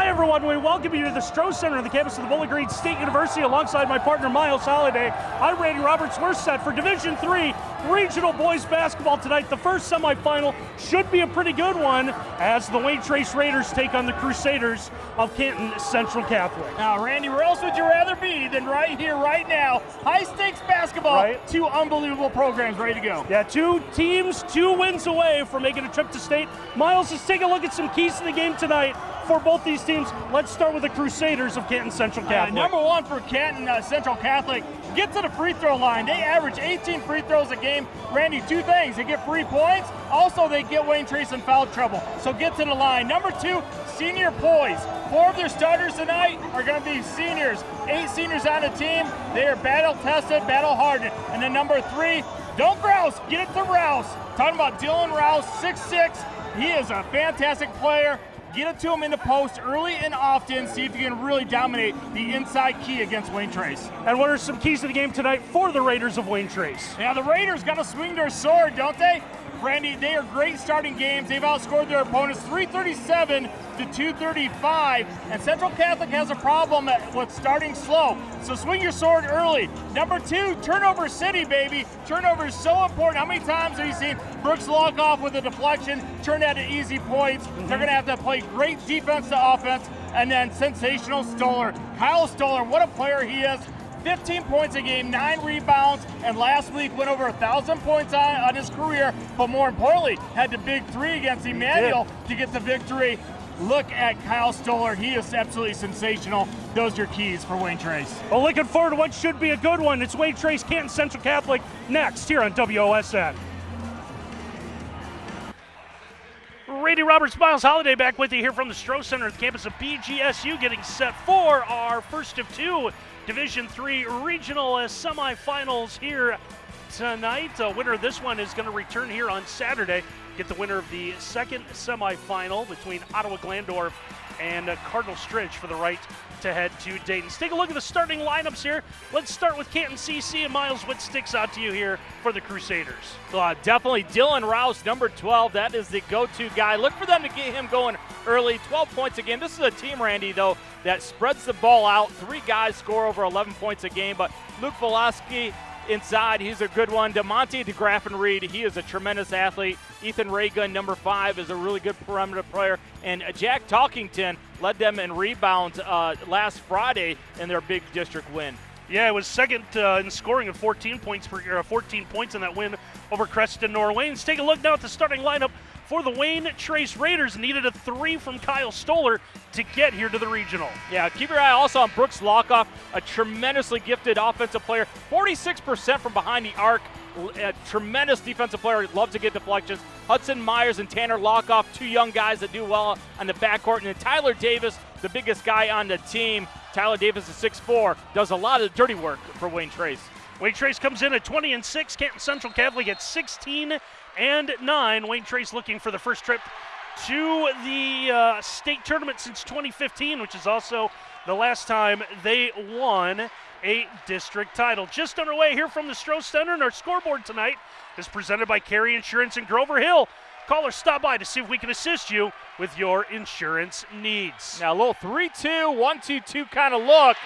Hi everyone, we welcome you to the Stroh Center on the campus of the Bowling Green State University alongside my partner Miles Holiday. I'm Randy Roberts, we're set for Division Three regional boys basketball tonight. The first semifinal should be a pretty good one as the Wayne Trace Raiders take on the Crusaders of Canton Central Catholic. Now Randy, where else would you rather be than right here, right now? High stakes basketball, Right. two unbelievable programs ready to go. Yeah, two teams, two wins away from making a trip to state. Miles, let's take a look at some keys to the game tonight for both these teams. Let's start with the Crusaders of Canton Central Uh, Catholic. number one for Canton uh, Central Catholic, get to the free throw line. They average 18 free throws a game. Randy, two things. They get free points. Also, they get Wayne Trace in foul trouble. So get to the line. Number two, senior poise. Four of their starters tonight are going to be seniors. Eight seniors on the team. They are battle tested, battle hardened. And then number three, don't grouse. Get it to Rouse. Talking about Dylan Rouse, 6'6". He is a fantastic player. Get it to him in the post early and often. See if you can really dominate the inside key against Wayne Trace. and what are some keys to the game tonight for the Raiders of Wayne Trace? Now the Raiders got to swing their sword, don't they? Randy, they are great starting games. They've outscored their opponents 337 to 235, and Central Catholic has a problem with starting slow. So swing your sword early. Number two, turnover city, baby. Turnover is so important. How many times have you seen Brooks Lockoff with a deflection, turn that to easy points? They're mm-hmm. going to have to play great defense to offense, and then sensational Stoller. Kyle Stoller, what a player he is. 15 points a game, nine rebounds, and last week went over a thousand points on, on his career. But more importantly, had the big three against Emmanuel to get the victory. Look at Kyle Stoller; he is absolutely sensational. Those are your keys for Wayne Trace. Well, looking forward to what should be a good one. It's Wayne Trace, Canton Central Catholic, next here on WOSN. Randy Roberts, Miles Holiday back with you here from the Stroh Center at the campus of BGSU, getting set for our first of two Division Three regional uh, semifinals here tonight. The winner of this one is going to return here on Saturday. Get the winner of the second semifinal between Ottawa Glandorf and Cardinal Stritch for the right to head to Dayton. Let's take a look at the starting lineups here. Let's start with Canton CC and Miles. What sticks out to you here for the Crusaders? Uh, definitely Dylan Rouse, number 12. That is the go to guy. Look for them to get him going early. 12 points a game. This is a team, Randy, though, that spreads the ball out. Three guys score over 11 points a game, but Luke Velasquez inside, he's a good one. DeMonte DeGraffenried, he is a tremendous athlete. Ethan Reagan, number five, is a really good perimeter player. And Jack Talkington led them in rebounds uh, last Friday in their big district win. Yeah, it was second uh, in scoring at 14 points per uh, 14 points in that win over Creston Norwayne. Let's take a look now at the starting lineup for the Wayne Trace Raiders. Needed a three from Kyle Stoller to get here to the regional. Yeah, keep your eye also on Brooks Lockoff, a tremendously gifted offensive player. 46% from behind the arc. A tremendous defensive player, loves to get deflections. Hudson Myers and Tanner Lockoff, two young guys that do well on the backcourt. And then Tyler Davis, the biggest guy on the team. Tyler Davis is 6'4, does a lot of dirty work for Wayne Trace. Wayne Trace comes in at 20 and 6. Canton Central Catholic at 16 and 9. Wayne Trace looking for the first trip to the uh, state tournament since 2015, which is also the last time they won a district title. Just underway here from the Stroh Center, and our scoreboard tonight is presented by Carry Insurance in Grover Hill. Call or stop by to see if we can assist you with your insurance needs. Now, a little 3 2, 1 2 2 kind of look.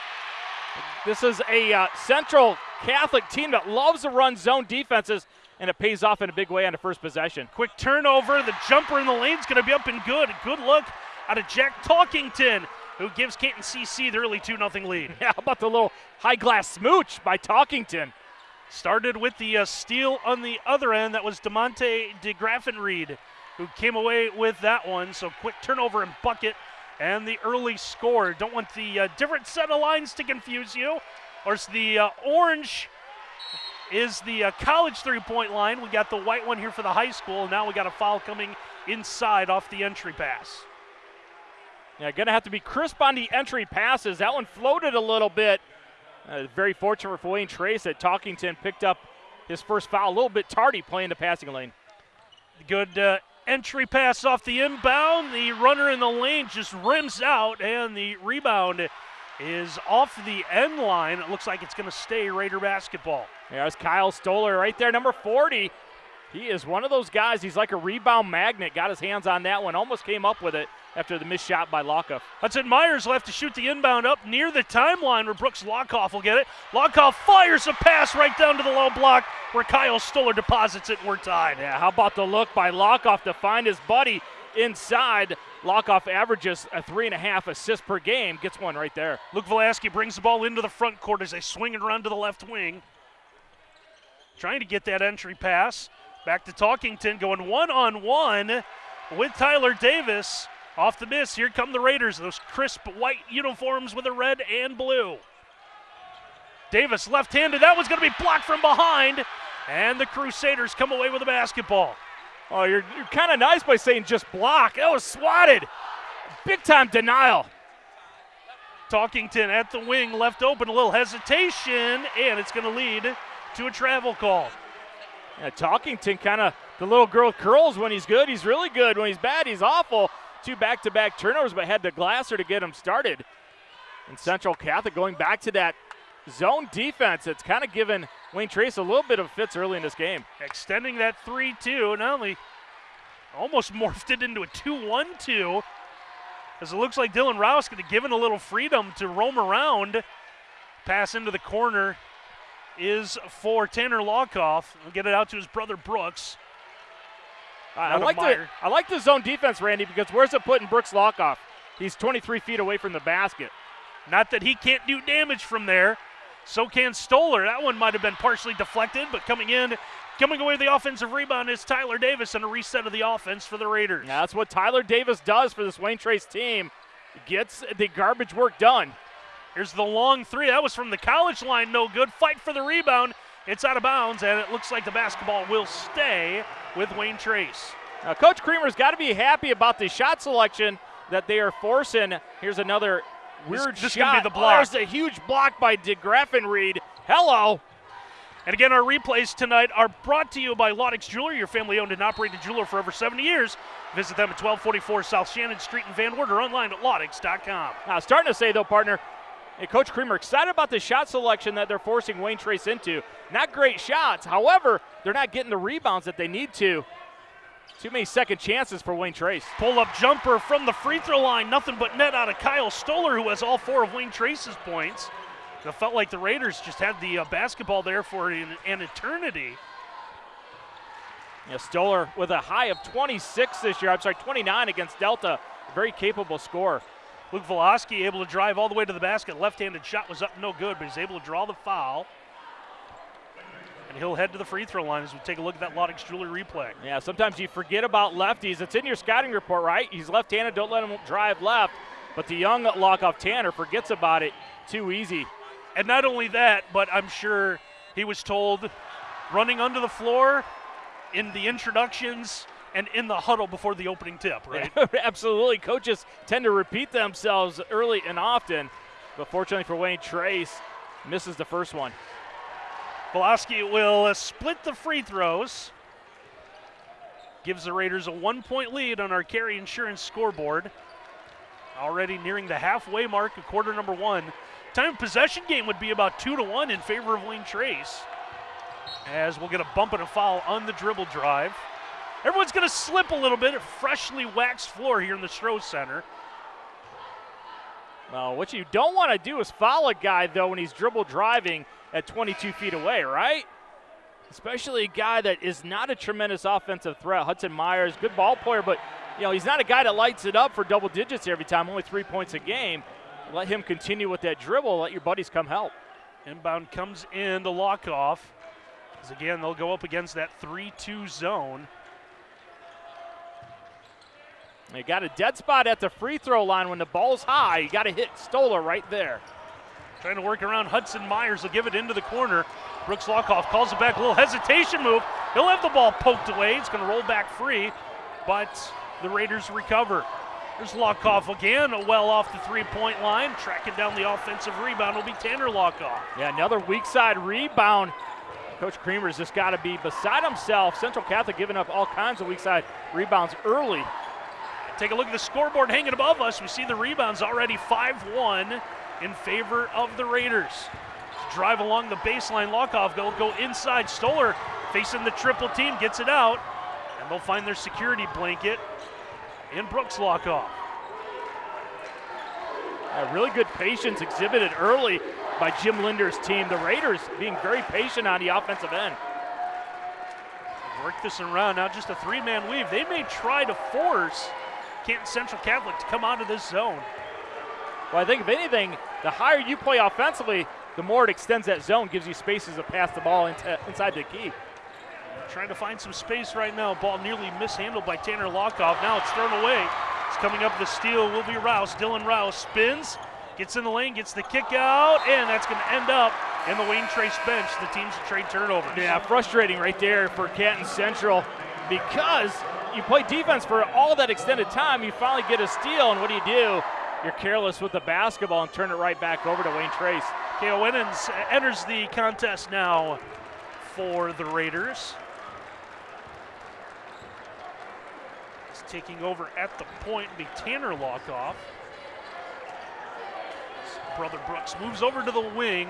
This is a uh, Central Catholic team that loves to run zone defenses, and it pays off in a big way on the first possession. Quick turnover. The jumper in the lane's going to be up and good. Good look out of Jack Talkington, who gives Canton CC the early 2 0 lead. Yeah, how about the little high glass smooch by Talkington? Started with the uh, steal on the other end. That was DeMonte DeGraffenried who came away with that one. So quick turnover and bucket and the early score. Don't want the uh, different set of lines to confuse you. Of course, the uh, orange is the uh, college three point line. We got the white one here for the high school. Now we got a foul coming inside off the entry pass. Yeah, going to have to be crisp on the entry passes. That one floated a little bit. Uh, very fortunate for Wayne Trace that Talkington picked up his first foul a little bit tardy playing the passing lane. Good uh, entry pass off the inbound. The runner in the lane just rims out, and the rebound is off the end line. It looks like it's going to stay Raider basketball. There's Kyle Stoller right there, number 40. He is one of those guys. He's like a rebound magnet. Got his hands on that one, almost came up with it. after the missed shot by Lockoff. Hudson Myers will have to shoot the inbound up near the timeline where Brooks Lockoff will get it. Lockoff fires a pass right down to the low block where Kyle Stoller deposits it and we're tied. Yeah, how about the look by Lockoff to find his buddy inside? Lockoff averages a three and a half assists per game, gets one right there. Luke Velasky brings the ball into the front court as they swing it around to the left wing. Trying to get that entry pass. Back to Talkington, going one on one with Tyler Davis. Off the miss, here come the Raiders, those crisp white uniforms with a red and blue. Davis left handed, that was going to be blocked from behind, and the Crusaders come away with the basketball. Oh, you're, you're kind of nice by saying just block. That was swatted. Big time denial. Talkington at the wing, left open, a little hesitation, and it's going to lead to a travel call. Yeah, Talkington kind of the little girl curls when he's good. He's really good. When he's bad, he's awful. Two back to back turnovers, but had the Glasser to get him started. And Central Catholic going back to that zone defense. It's kind of given Wayne Trace a little bit of fits early in this game. Extending that 3 2, not only almost morphed it into a 2 1 2, as it looks like Dylan Rouse going to give it a little freedom to roam around. Pass into the corner is for Tanner Lockoff. He'll get it out to his brother Brooks. I like the I like the zone defense, Randy, because where's it putting Brooks Lockoff? He's 23 feet away from the basket. Not that he can't do damage from there. So can Stoller. That one might have been partially deflected, but coming in, coming away with the offensive rebound is Tyler Davis and a reset of the offense for the Raiders. Yeah, that's what Tyler Davis does for this Wayne Trace team. Gets the garbage work done. Here's the long three. That was from the college line, no good. Fight for the rebound. It's out of bounds, and it looks like the basketball will stay with Wayne Trace. Now, Coach Creamer's got to be happy about the shot selection that they are forcing. Here's another weird this, this shot. Be the oh, block. Oh, there's a huge block by DeGraffenried. Hello. And again, our replays tonight are brought to you by Laudix Jewelry, your family owned and operated jeweler for over 70 years. Visit them at 1244 South Shannon Street in Van Wert or online at laudix.com. Now, starting to say, though, partner, Hey, Coach Creamer excited about the shot selection that they're forcing Wayne Trace into. Not great shots. However, they're not getting the rebounds that they need to. Too many second chances for Wayne Trace. Pull up jumper from the free throw line. Nothing but net out of Kyle Stoller, who has all four of Wayne Trace's points. It felt like the Raiders just had the uh, basketball there for an, an eternity. Yeah, Stoller with a high of 26 this year. I'm sorry, 29 against Delta. Very capable scorer. Luke Velasky able to drive all the way to the basket. Left-handed shot was up no good, but he's able to draw the foul. And he'll head to the free throw line as we take a look at that Laudix Jewelry replay. Yeah, sometimes you forget about lefties. It's in your scouting report, right? He's left-handed. Don't let him drive left. But the young Lockoff Tanner forgets about it too easy. And not only that, but I'm sure he was told running under the floor in the introductions and in the huddle before the opening tip, right? Absolutely. Coaches tend to repeat themselves early and often, but fortunately for Wayne Trace, misses the first one. Velasky will uh, split the free throws. Gives the Raiders a one point lead on our carry insurance scoreboard. Already nearing the halfway mark of quarter number one. Time of possession game would be about two to one in favor of Wayne Trace. As we'll get a bump and a foul on the dribble drive. Everyone's going to slip a little bit. A freshly waxed floor here in the Stroh Center. Well, what you don't want to do is foul a guy, though, when he's dribble driving at 22 feet away, right? Especially a guy that is not a tremendous offensive threat. Hudson Myers, good ball player, but you know he's not a guy that lights it up for double digits every time, only three points a game. Let him continue with that dribble. Let your buddies come help. Inbound comes in the lock off. Again, they'll go up against that 3 2 zone. You got a dead spot at the free throw line when the ball's high. You got to hit Stoller right there. Trying to work around Hudson Myers. He'll give it into the corner. Brooks Lockoff calls it back. A little hesitation move. He'll have the ball poked away. It's going to roll back free, but the Raiders recover. There's Lockoff again, well off the three point line. Tracking down the offensive rebound will be Tanner Lockoff. Yeah, another weak side rebound. Coach Creamer's just got to be beside himself. Central Catholic giving up all kinds of weak side rebounds early. Take a look at the scoreboard hanging above us. We see the rebounds already 5 1 in favor of the Raiders. Drive along the baseline. Lockoff will go inside. Stoller facing the triple team, gets it out, and they'll find their security blanket in Brooks Lockoff. Yeah, really good patience exhibited early by Jim Linder's team. The Raiders being very patient on the offensive end. Work this around. Now just a three-man weave. They may try to force Canton Central Catholic to come out of this zone. Well, I think if anything, the higher you play offensively, the more it extends that zone, gives you spaces to pass the ball into, inside the key. Trying to find some space right now. Ball nearly mishandled by Tanner Lockoff. Now it's thrown away. It's coming up the steal will be Rouse. Dylan Rouse spins, gets in the lane, gets the kick out, and that's going to end up in the Wayne Trace bench. The team's trade turnovers. Yeah, frustrating right there for Canton Central because you play defense for all that extended time. You finally get a steal, and what do you do? You're careless with the basketball and turn it right back over to Wayne Trace. Kale Winans enters the contest now for the Raiders. He's taking over at the point be Tanner Lockoff. Brother Brooks moves over to the wing.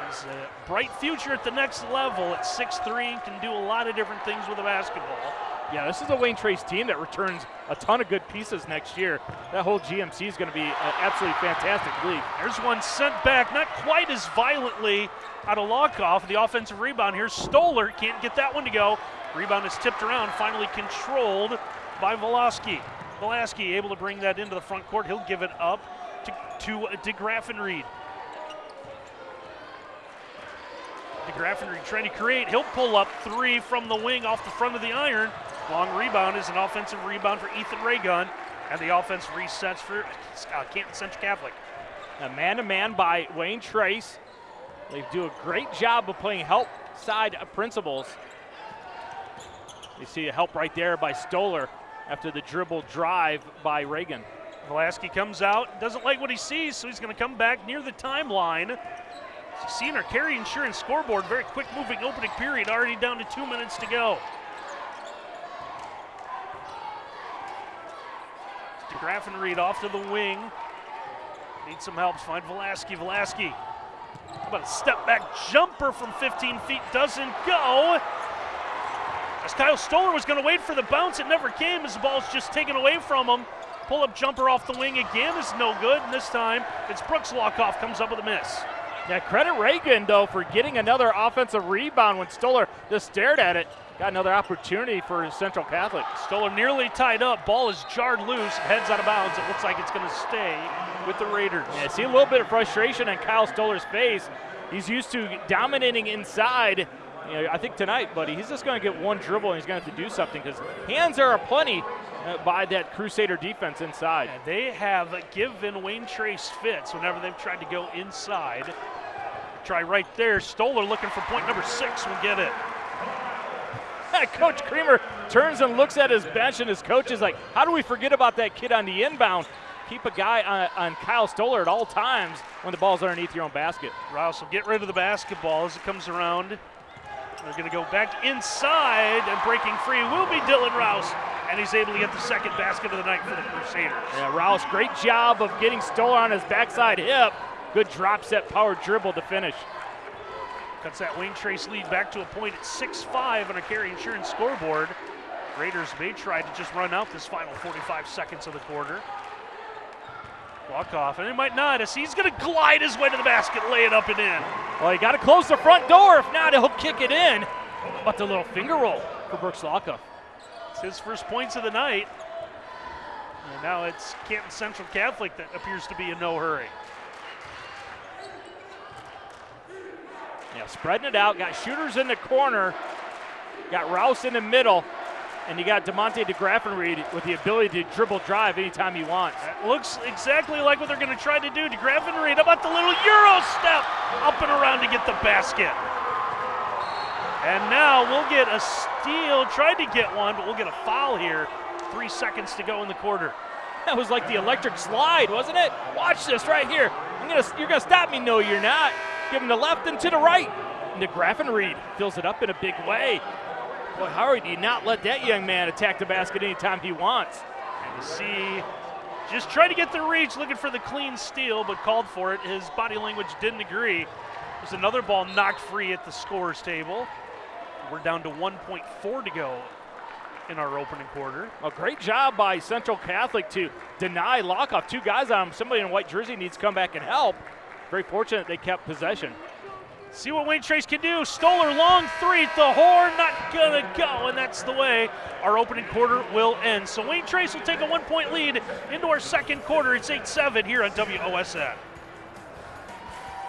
Has a bright future at the next level at 6'3 and can do a lot of different things with a basketball. Yeah, this is a Wayne Trace team that returns a ton of good pieces next year. That whole GMC is going to be an absolutely fantastic league. There's one sent back, not quite as violently out of Lockoff. The offensive rebound here. Stoller can't get that one to go. Rebound is tipped around, finally controlled by Voloski. Volaski able to bring that into the front court. He'll give it up to, to DeGraffenried. DeGraffenried trying to create. He'll pull up three from the wing off the front of the iron. Long rebound is an offensive rebound for Ethan Reagan. And the offense resets for uh, Canton Central Catholic. A man to man by Wayne Trace. They do a great job of playing help side principles. You see a help right there by Stoller after the dribble drive by Reagan. Velasky comes out, doesn't like what he sees, so he's going to come back near the timeline. Seeing our carry insurance scoreboard, very quick moving opening period, already down to two minutes to go. DeGraffenried off to the wing. Need some help. Find. Velasky. How about a step back jumper from 15 feet? Doesn't go. As Kyle Stoller was going to wait for the bounce, it never came as the ball's just taken away from him. Pull up jumper off the wing again is no good. And this time it's Brooks Lockoff comes up with a miss. Yeah, credit Reagan, though, for getting another offensive rebound when Stoller just stared at it. Got another opportunity for Central Catholic. Stoller nearly tied up. Ball is jarred loose, heads out of bounds. It looks like it's going to stay with the Raiders. Yeah, see a little bit of frustration on Kyle Stoller's face. He's used to dominating inside. You know, I think tonight, buddy, he's just going to get one dribble and he's going to have to do something because hands are plenty uh, by that Crusader defense inside. Yeah, they have given Wayne Trace fits whenever they've tried to go inside. Try right there. Stoller looking for point number six will get it. coach Creamer turns and looks at his bench, and his coach is like, How do we forget about that kid on the inbound? Keep a guy on, on Kyle Stoller at all times when the ball's underneath your own basket. Rouse will get rid of the basketball as it comes around. They're going to go back inside, and breaking free will be Dylan Rouse, and he's able to get the second basket of the night for the Crusaders. Yeah, Rouse, great job of getting Stoller on his backside hip. Good drop set power dribble to finish. Cuts that Wayne Trace lead back to a point at 6-5 on a carry insurance scoreboard. Raiders may try to just run out this final 45 seconds of the quarter. Walk off, and it might not as he's going to glide his way to the basket, lay it up and in. Well, you got to close the front door. If not, he'll kick it in. But the little finger roll for Brooks Lockoff. It's his first points of the night. And now it's Canton Central Catholic that appears to be in no hurry. Yeah, spreading it out. Got shooters in the corner. Got Rouse in the middle. And you got DeMonte DeGraffenried with the ability to dribble drive anytime he wants. That looks exactly like what they're going to try to do. DeGraffenried, how about the little Euro step up and around to get the basket? And now we'll get a steal. Tried to get one, but we'll get a foul here. Three seconds to go in the quarter. That was like the electric slide, wasn't it? Watch this right here. I'm gonna, you're gonna stop me? No, you're not. Give him the left and to the right. And DeGraffenried fills it up in a big way. Boy, Howard, you not let that young man attack the basket anytime he wants. And you see, just trying to get the reach, looking for the clean steal, but called for it. His body language didn't agree. There's another ball knocked free at the scorer's table. We're down to 1.4 to go in our opening quarter. A great job by Central Catholic to deny Lockoff. Two guys on him. Somebody in a white jersey needs to come back and help. Very fortunate they kept possession. See what Wayne Trace can do. Stoller long three at the horn, not gonna go, and that's the way our opening quarter will end. So Wayne Trace will take a one point lead into our second quarter. It's 8 7 here on WOSN.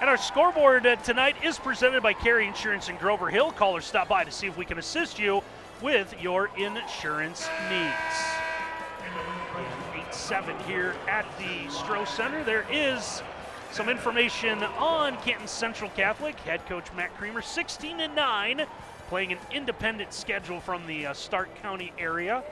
And our scoreboard uh, tonight is presented by Carey Insurance in Grover Hill. Callers stop by to see if we can assist you with your insurance needs. 8 7 here at the Stroh Center. There is some information on Canton Central Catholic. Head coach Matt Creamer, 16 and 9, playing an independent schedule from the uh, Stark County area.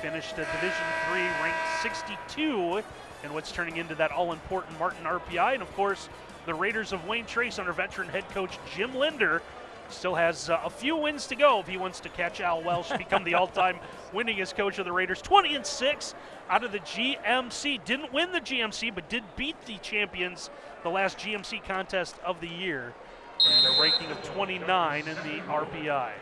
Finished a Division Three, ranked 62 in what's turning into that all-important Martin RPI, and of course the Raiders of Wayne Trace under veteran head coach Jim Linder. Still has uh, a few wins to go if he wants to catch Al Welsh, become the all-time winningest coach of the Raiders. 20 and 6 out of the GMC. Didn't win the GMC, but did beat the champions the last GMC contest of the year. And a ranking of 29 in the RPI.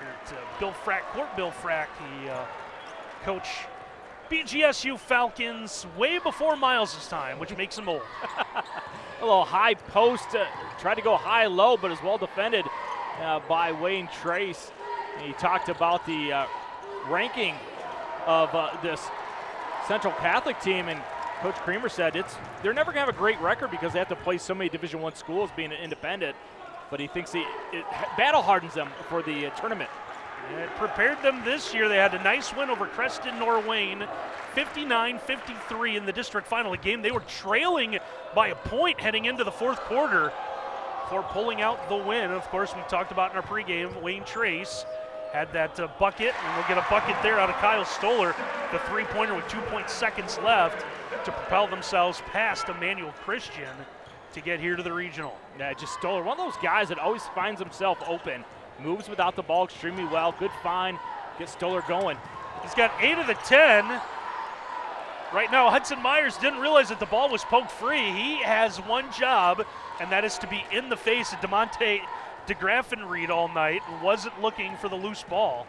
At, uh, Bill Frack, Court Bill Frack, the uh, coach BGSU Falcons way before Miles' time, which makes him old. a little high post, uh, tried to go high low, but is well defended uh, by Wayne Trace. And he talked about the uh, ranking of uh, this Central Catholic team, and Coach Creamer said it's they're never going to have a great record because they have to play so many Division One schools being an independent. But he thinks he it battle hardens them for the uh, tournament. It prepared them this year. They had a nice win over Creston Norwayne, 59-53 in the district final. A game they were trailing by a point heading into the fourth quarter for pulling out the win. Of course, we talked about in our pregame, Wayne Trace had that uh, bucket, and we'll get a bucket there out of Kyle Stoller, the three-pointer with 2.0 seconds left to propel themselves past Emmanuel Christian to get here to the regional. Yeah, just Stoller, one of those guys that always finds himself open moves without the ball extremely well. Good find. Get Stoller going. He's got eight of the 10. Right now, Hudson Myers didn't realize that the ball was poked free. He has one job, and that is to be in the face of DeMonte DeGraffenried all night wasn't looking for the loose ball.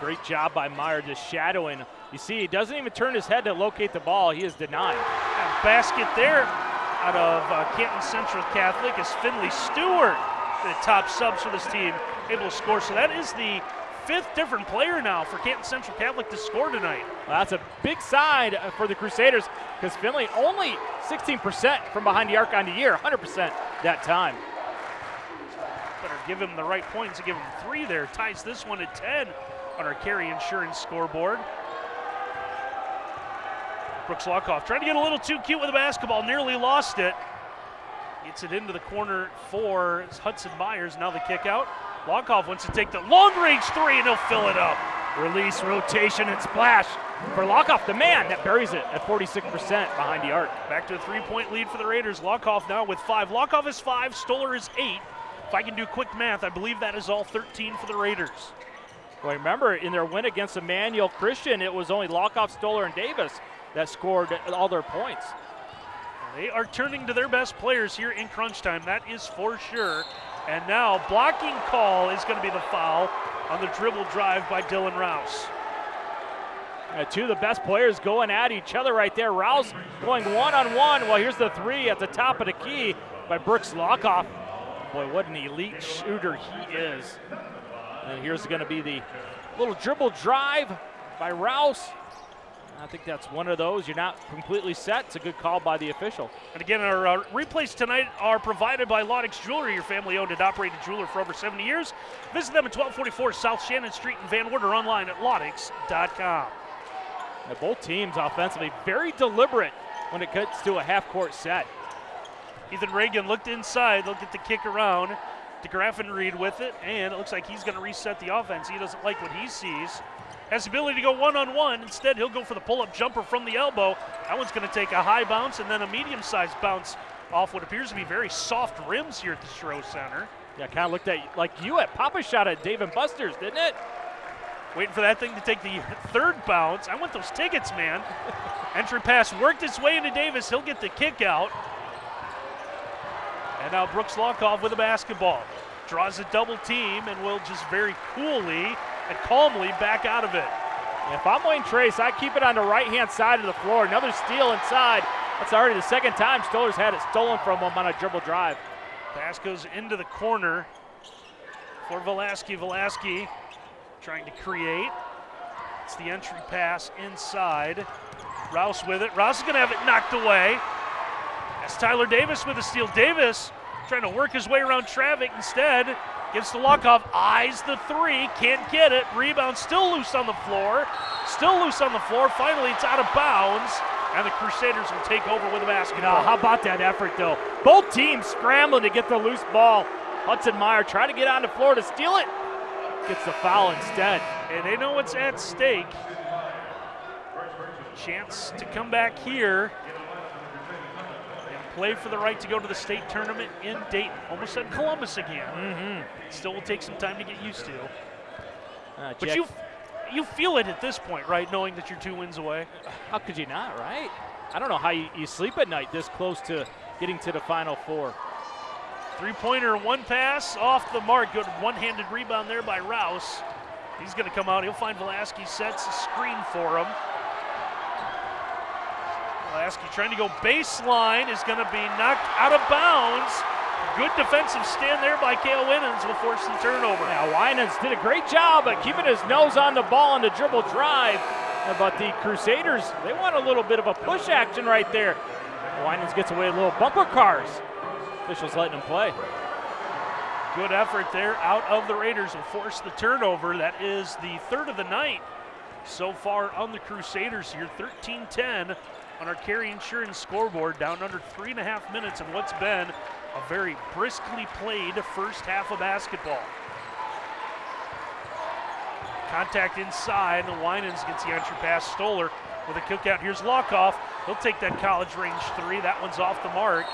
Great job by Meyer just shadowing. You see, he doesn't even turn his head to locate the ball. He is denied. Basket there out of uh, Canton Central Catholic is Finley Stewart, the top subs for this team, able to score. So that is the fifth different player now for Canton Central Catholic to score tonight. Well, that's a big side uh, for the Crusaders because Finley only 16% from behind the arc on the year, 100% that time. Better give him the right points to give him three there. Ties this one at 10 on our carry Insurance scoreboard. Brooks Lockoff trying to get a little too cute with the basketball, nearly lost it. Gets it into the corner for Hudson Myers. Now the kick out. Lockoff wants to take the long range three and he'll fill it up. Release, rotation, and splash for Lockoff, the man that buries it at 46% behind the arc. Back to a three point lead for the Raiders. Lockoff now with five. Lockoff is five, Stoller is eight. If I can do quick math, I believe that is all 13 for the Raiders. Well, remember, in their win against Emmanuel Christian, it was only Lockoff, Stoller, and Davis that scored all their points. They are turning to their best players here in crunch time, that is for sure. And now, blocking call is going to be the foul on the dribble drive by Dylan Rouse. Uh, two of the best players going at each other right there. Rouse going one on one. Well, here's the three at the top of the key by Brooks Lockoff. Boy, what an elite shooter he is. And here's going to be the little dribble drive by Rouse. I think that's one of those. You're not completely set. It's a good call by the official. And again, our uh, replays tonight are provided by Laudix Jewelry, your family owned and operated jeweler for over 70 years. Visit them at 1244 South Shannon Street in Van Wert or online at laudix.com. Now, both teams offensively very deliberate when it gets to a half court set. Ethan Reagan looked inside, they'll get the kick around. to DeGraffenried with it, and it looks like he's going to reset the offense. He doesn't like what he sees has the ability to go one on one. Instead, he'll go for the pull up jumper from the elbow. That one's going to take a high bounce and then a medium sized bounce off what appears to be very soft rims here at the Stroh Center. Yeah, kind of looked at like you at Papa shot at Dave and Buster's, didn't it? Waiting for that thing to take the third bounce. I want those tickets, man. Entry pass worked its way into Davis. He'll get the kick out. And now Brooks Lockoff with a basketball. draws a double team and will just very coolly and calmly back out of it. If I'm Wayne Trace, I keep it on the right hand side of the floor. Another steal inside. That's already the second time Stoller's had it stolen from him on a dribble drive. Pass goes into the corner for Velasky. Velasky trying to create. It's the entry pass inside. Rouse with it. Rouse is going to have it knocked away. That's Tyler Davis with a steal. Davis trying to work his way around traffic instead. Gives to Lockoff, eyes the three, can't get it. Rebound still loose on the floor. Still loose on the floor. Finally, it's out of bounds, and the Crusaders will take over with the basketball. Now, how about that effort, though? Both teams scrambling to get the loose ball. Hudson Meyer trying to get on the floor to steal it. Gets the foul instead. And they know what's at stake. Chance to come back here play for the right to go to the state tournament in Dayton. Almost said Columbus again. Mm-hmm. Still will take some time to get used to. Uh, But you you feel it at this point, right? Knowing that you're two wins away. how could you not, right? I don't know how you, you sleep at night this close to getting to the Final Four. Three pointer, one pass off the mark. Good one handed rebound there by Rouse. He's going to come out. He'll find Velasquez, sets a screen for him. Velasquez trying to go baseline is going to be knocked out of bounds. Good defensive stand there by Kale Winans will force the turnover. Now, Winans did a great job at keeping his nose on the ball on the dribble drive. But the Crusaders, they want a little bit of a push action right there. Winans gets away with little bumper cars. Officials letting him play. Good effort there out of the Raiders will force the turnover. That is the third of the night so far on the Crusaders here. 13 10 on our carry insurance scoreboard, down under three and a half minutes in what's been a very briskly played first half of basketball. Contact inside, and Winans gets the entry pass. Stoller with a kick out. Here's Lockoff. He'll take that college range three. That one's off the mark,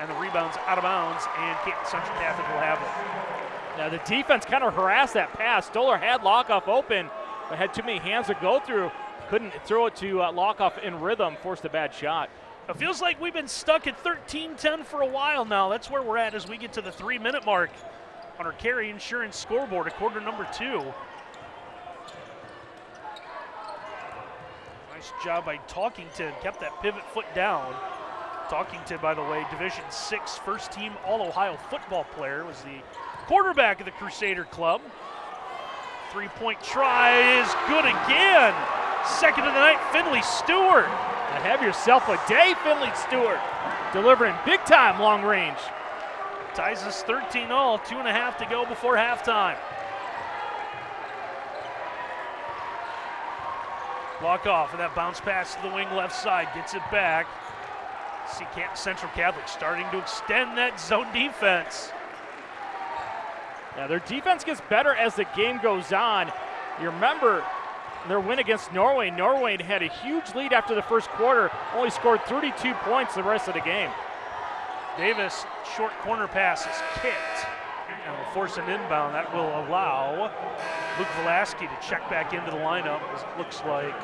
and the rebound's out of bounds, and Canton Central Catholic will have it. Now, the defense kind of harassed that pass. Stoller had Lockoff open, but had too many hands to go through. Couldn't throw it to uh, Lockoff in rhythm, forced a bad shot. It feels like we've been stuck at 13 10 for a while now. That's where we're at as we get to the three minute mark on our carry insurance scoreboard, a quarter number two. Nice job by Talkington, kept that pivot foot down. Talkington, by the way, Division Six first team All Ohio football player, was the quarterback of the Crusader Club. Three point try is good again. Second of the night, Finley Stewart. Now have yourself a day, Finley Stewart, delivering big time long range. Ties us 13 all, two and a half to go before halftime. Block off, and that bounce pass to the wing left side gets it back. See Central Catholic starting to extend that zone defense. Now their defense gets better as the game goes on. You remember their win against Norwayne. Norwayne had a huge lead after the first quarter, only scored 32 points the rest of the game. Davis, short corner pass is kicked and will force an inbound. That will allow Luke Velasquez to check back into the lineup. As it looks like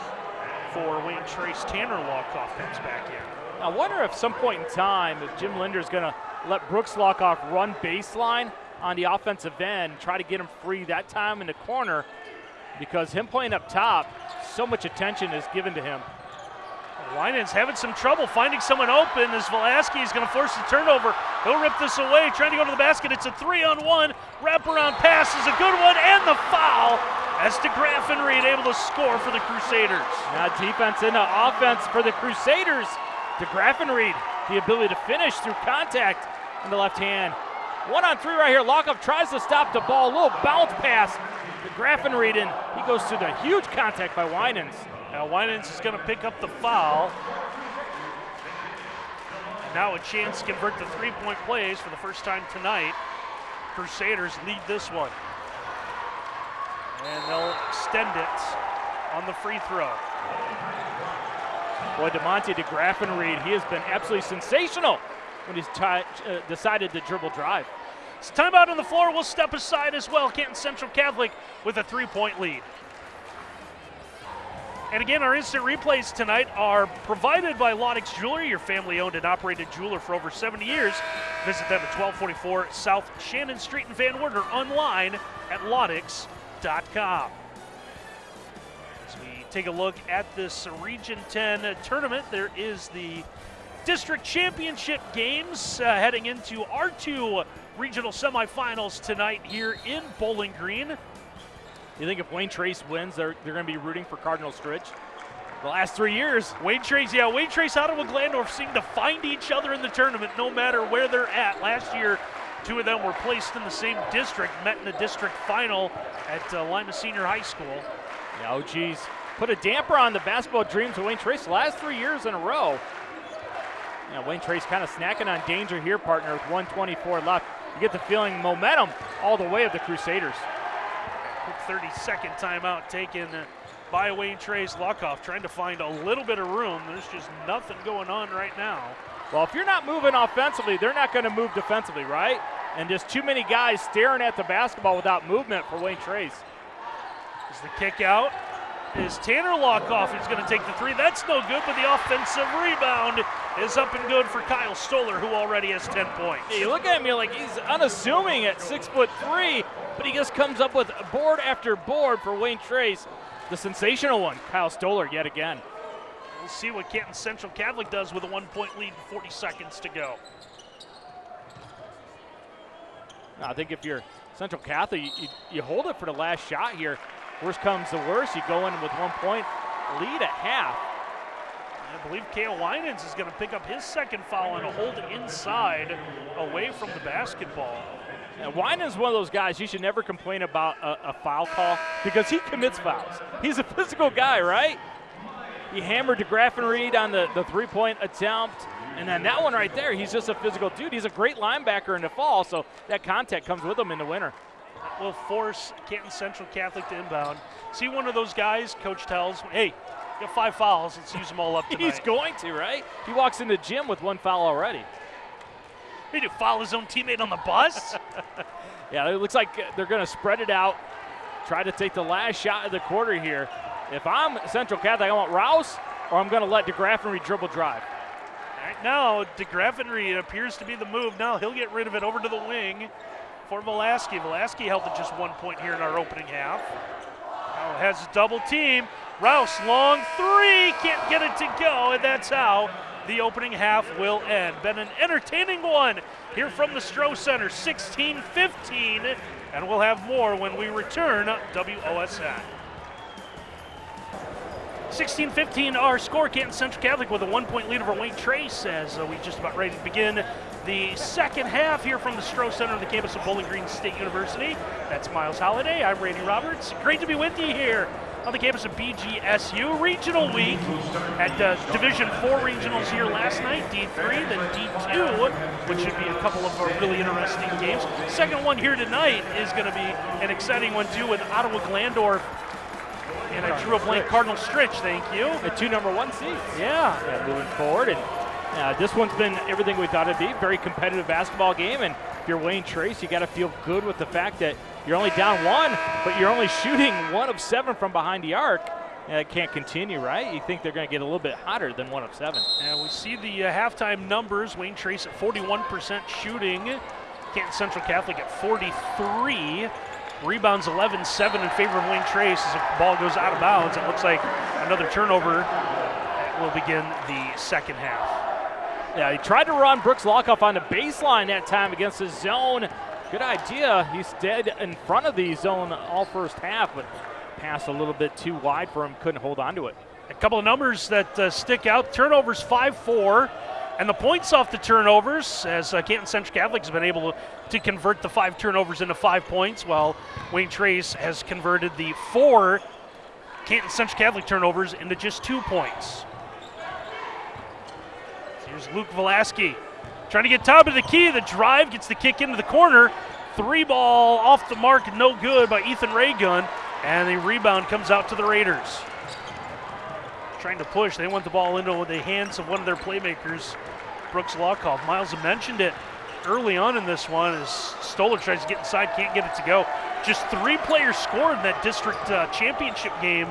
for Wayne Trace, Tanner Lockoff comes back in. I wonder if some point in time if Jim Linder is going to let Brooks Lockoff run baseline on the offensive end, try to get him free that time in the corner, because him playing up top, so much attention is given to him. Winans having some trouble finding someone open as Velasquez is going to force the turnover. He'll rip this away, trying to go to the basket. It's a three on one. Wraparound pass is a good one, and the foul as DeGraffenried able to score for the Crusaders. Now defense into offense for the Crusaders. To Graffenried, the ability to finish through contact in the left hand. One on three right here. Lockup tries to stop the ball. A little bounce pass to Graffenried, he goes through the huge contact by Winans. Now Winans is going to pick up the foul. Now a chance to convert the three-point plays for the first time tonight. Crusaders lead this one. And they'll extend it on the free throw. Boy, DeMonte de Graffenried, he has been absolutely sensational when he's uh, decided to dribble drive. It's timeout on the floor. We'll step aside as well. Canton Central Catholic with a three-point lead. And again, our instant replays tonight are provided by Laudix Jewelry, your family owned and operated jeweler for over 70 years. Visit them at 1244 South Shannon Street in Van Wert or online at laudix.com. As we take a look at this Region 10 tournament, there is the district championship games uh, heading into our two regional semifinals tonight here in Bowling Green. You think if Wayne Trace wins, they're, they're going to be rooting for Cardinal Stritch? The last three years. Wayne Trace, yeah, Wayne Trace, Ottawa Glandorf seem to find each other in the tournament no matter where they're at. Last year, two of them were placed in the same district, met in the district final at uh, Lima Senior High School. Yeah, oh, geez. Put a damper on the basketball dreams of Wayne Trace last three years in a row. Yeah, Wayne Trace kind of snacking on danger here, partner, with 124 left. You get the feeling momentum all the way of the Crusaders. Quick 30 second timeout taken by Wayne Trace Lockoff, trying to find a little bit of room. There's just nothing going on right now. Well, if you're not moving offensively, they're not going to move defensively, right? And just too many guys staring at the basketball without movement for Wayne Trace. Is the kick out? Is Tanner Lockoff who's going to take the three? That's no good, but the offensive rebound is up and good for Kyle Stoller, who already has 10 points. you look at me like he's unassuming at six foot three, but he just comes up with board after board for Wayne Trace. The sensational one, Kyle Stoller, yet again. We'll see what Canton Central Catholic does with a one point lead and 40 seconds to go. I think if you're Central Catholic, you, you, you hold it for the last shot here. Worst comes to worst, you go in with one point lead at half. I believe Kale Winans is going to pick up his second foul and a hold inside away from the basketball. And Winans is one of those guys you should never complain about a, a, foul call because he commits fouls. He's a physical guy, right? He hammered DeGraffenried Reed on the, the three point attempt. And then that one right there, he's just a physical dude. He's a great linebacker in the fall, so that contact comes with him in the winter. That will force Canton Central Catholic to inbound. See one of those guys, coach tells, hey, you five fouls, let's use them all up tonight. he's going to, right? He walks in the gym with one foul already. He to foul his own teammate on the bus? yeah, it looks like uh, they're going to spread it out, try to take the last shot of the quarter here. If I'm Central Catholic, I want Rouse, or I'm going to let DeGraffenry dribble drive. Right now, DeGraffenry appears to be the move. Now he'll get rid of it over to the wing for Velasky. Velasky held to just one point here in our opening half. Now has a double team. Rouse, long three, can't get it to go, and that's how the opening half will end. Been an entertaining one here from the Stroh Center, 16 15, and we'll have more when we return WOSN. 16 15, our score. Canton Central Catholic with a one point lead over Wayne Trace as uh, we just about ready to begin the second half here from the Stroh Center on the campus of Bowling Green State University. That's Miles Holiday. I'm Randy Roberts. Great to be with you here on the campus of BGSU. Regional week at uh, Division 4 regionals here last night, D3, then D2, which should be a couple of uh, really interesting games. Second one here tonight is going to be an exciting one too with Ottawa Glandorf and I drew a blank Cardinal Stritch, thank you. The two number one seeds. Yeah. yeah moving forward. And uh, this one's been everything we thought it'd be. Very competitive basketball game. And if you're Wayne Trace, you got to feel good with the fact that you're only down one, but you're only shooting one of seven from behind the arc. That can't continue, right? You think they're going to get a little bit hotter than one of seven. And we see the uh, halftime numbers. Wayne Trace at 41% shooting. Canton Central Catholic at 43. Rebounds 11 7 in favor of Wayne Trace as the ball goes out of bounds. It looks like another turnover will begin the second half. Yeah, he tried to run Brooks Lockoff on the baseline that time against his zone. Good idea. He's dead in front of the zone all first half, but passed a little bit too wide for him. Couldn't hold on to it. A couple of numbers that uh, stick out. Turnovers 5 4. And the points off the turnovers, as uh, Canton Central Catholic has been able to, to convert the five turnovers into five points, while Wayne Trace has converted the four Canton Central Catholic turnovers into just two points. Here's Luke Velasky trying to get top of the key. The drive gets the kick into the corner. Three ball off the mark, no good by Ethan Reagan. And the rebound comes out to the Raiders. Trying to push. They want the ball into the hands of one of their playmakers, Brooks Lockoff. Miles mentioned it early on in this one as Stoller tries to get inside, can't get it to go. Just three players scored in that district uh, championship game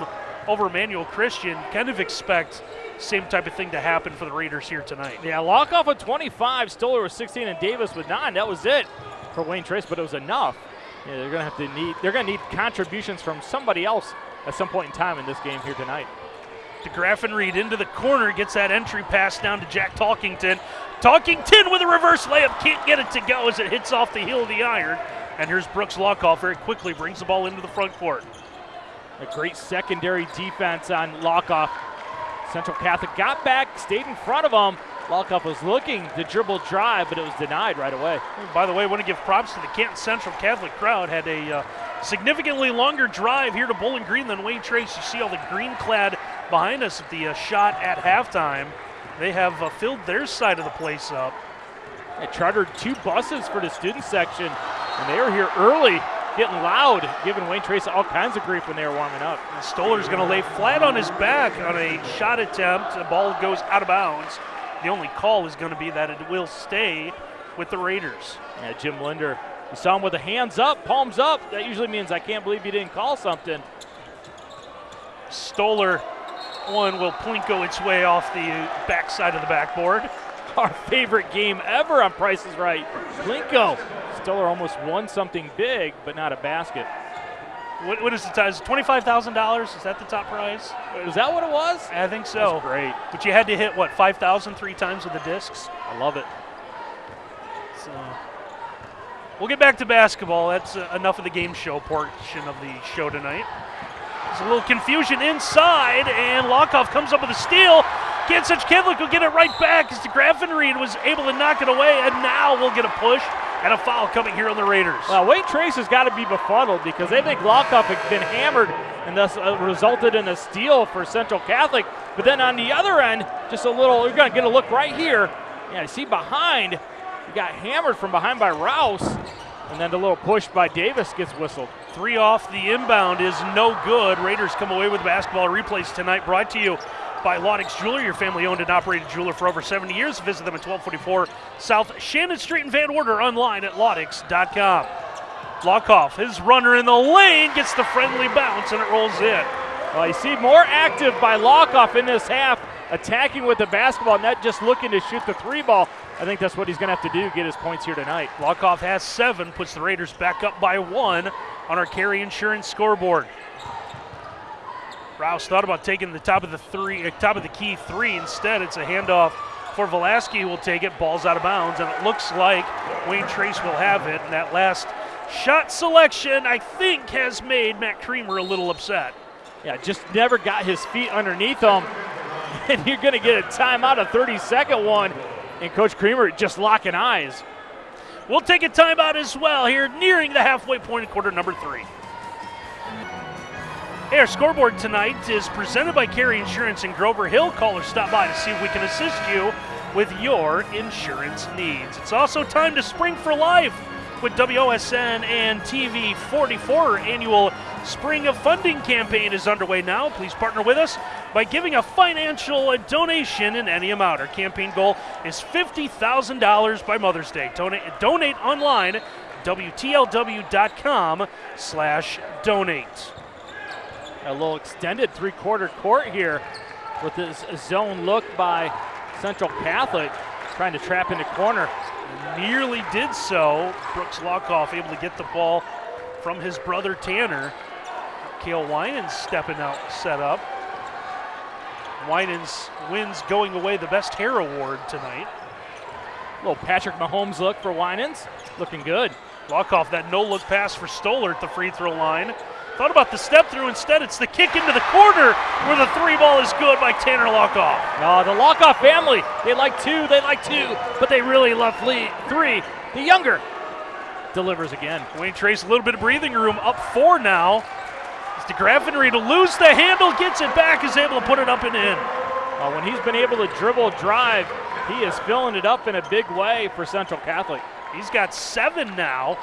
over Emmanuel Christian. Kind of expect same type of thing to happen for the Raiders here tonight. Yeah, Lockoff with 25, Stoller with 16, and Davis with nine. That was it for Wayne Trace, but it was enough. Yeah, they're gonna have to need they're gonna need contributions from somebody else at some point in time in this game here tonight. To Graffenried into the corner, gets that entry pass down to Jack Talkington. Talkington with a reverse layup, can't get it to go as it hits off the heel of the iron. And here's Brooks Lockoff very quickly brings the ball into the front court. A great secondary defense on Lockoff. Central Catholic got back, stayed in front of him. Lockoff was looking to dribble drive, but it was denied right away. By the way, I want to give props to the Canton Central Catholic crowd. Had a uh, significantly longer drive here to Bowling Green than Wayne Trace. You see all the green clad behind us at the uh, shot at halftime. They have uh, filled their side of the place up. They chartered two buses for the student section, and they were here early, getting loud, giving Wayne Trace all kinds of grief when they were warming up. And Stoller's going to lay flat on his back on a shot attempt. The ball goes out of bounds. The only call is going to be that it will stay with the Raiders. Yeah, Jim Linder. You saw him with the hands up, palms up. That usually means I can't believe you didn't call something. Stoller one will plinko its way off the backside of the backboard. Our favorite game ever on Price is Right. Plinko. Stoller almost won something big, but not a basket. What, what is the size? Twenty-five thousand dollars? Is that the top prize? Is that what it was? I think so. That's great. But you had to hit what five thousand three times with the discs. I love it. So we'll get back to basketball. That's uh, enough of the game show portion of the show tonight. There's a little confusion inside, and Lockoff comes up with a steal. Such Catholic will get it right back as DeGraffenried was able to knock it away, and now we'll get a push and a foul coming here on the Raiders. Well, Wayne Trace has got to be befuddled because they think Lockoff had been hammered and thus uh, resulted in a steal for Central Catholic. But then on the other end, just a little, you're going to get a look right here. Yeah, see behind, he got hammered from behind by Rouse, and then the little push by Davis gets whistled. Three off the inbound is no good. Raiders come away with basketball replays tonight brought to you by Laudix Jeweler, your family owned and operated jeweler for over 70 years. Visit them at 1244 South Shannon Street in Van Wert online at laudix.com. Lockoff, his runner in the lane, gets the friendly bounce and it rolls in. Well, you see more active by Lockoff in this half, attacking with the basketball, not just looking to shoot the three ball. I think that's what he's going to have to do to get his points here tonight. Lockoff has seven, puts the Raiders back up by one on our carry insurance scoreboard. Rouse thought about taking the top of the three, uh, top of the key three. Instead, it's a handoff for Velasquez. who Will take it. Ball's out of bounds, and it looks like Wayne Trace will have it. And that last shot selection, I think, has made Matt Creamer a little upset. Yeah, just never got his feet underneath him. And you're going to get a timeout, a 30 second one. And Coach Creamer just locking eyes. We'll take a timeout as well here, nearing the halfway point of quarter number three. Hey, our scoreboard tonight is presented by Carry Insurance in Grover Hill. Call or stop by to see if we can assist you with your insurance needs. It's also time to spring for life with WOSN and TV 44 annual Spring of Funding campaign is underway now. Please partner with us by giving a financial donation in any amount. Our campaign goal is $50,000 by Mother's Day. Donate, donate online, WTLW.com slash donate. A little extended three-quarter court here with this zone look by Central Catholic, trying to trap in the corner. Nearly did so. Brooks Lockoff able to get the ball from his brother Tanner. Kale Winans stepping out, set up. Winans wins going away the best hair award tonight. Little Patrick Mahomes look for Winans, looking good. Lockoff that no look pass for Stoller at the free throw line. Thought about the step through. Instead, it's the kick into the corner where the three ball is good by Tanner Lockoff. No, the Lockoff family, they like two, they like two, but they really love three. The younger delivers again. Wayne Trace, a little bit of breathing room, up four now. It's DeGraffenried to lose the handle, gets it back, is able to put it up and in. Uh, when he's been able to dribble drive, he is filling it up in a big way for Central Catholic. He's got seven now.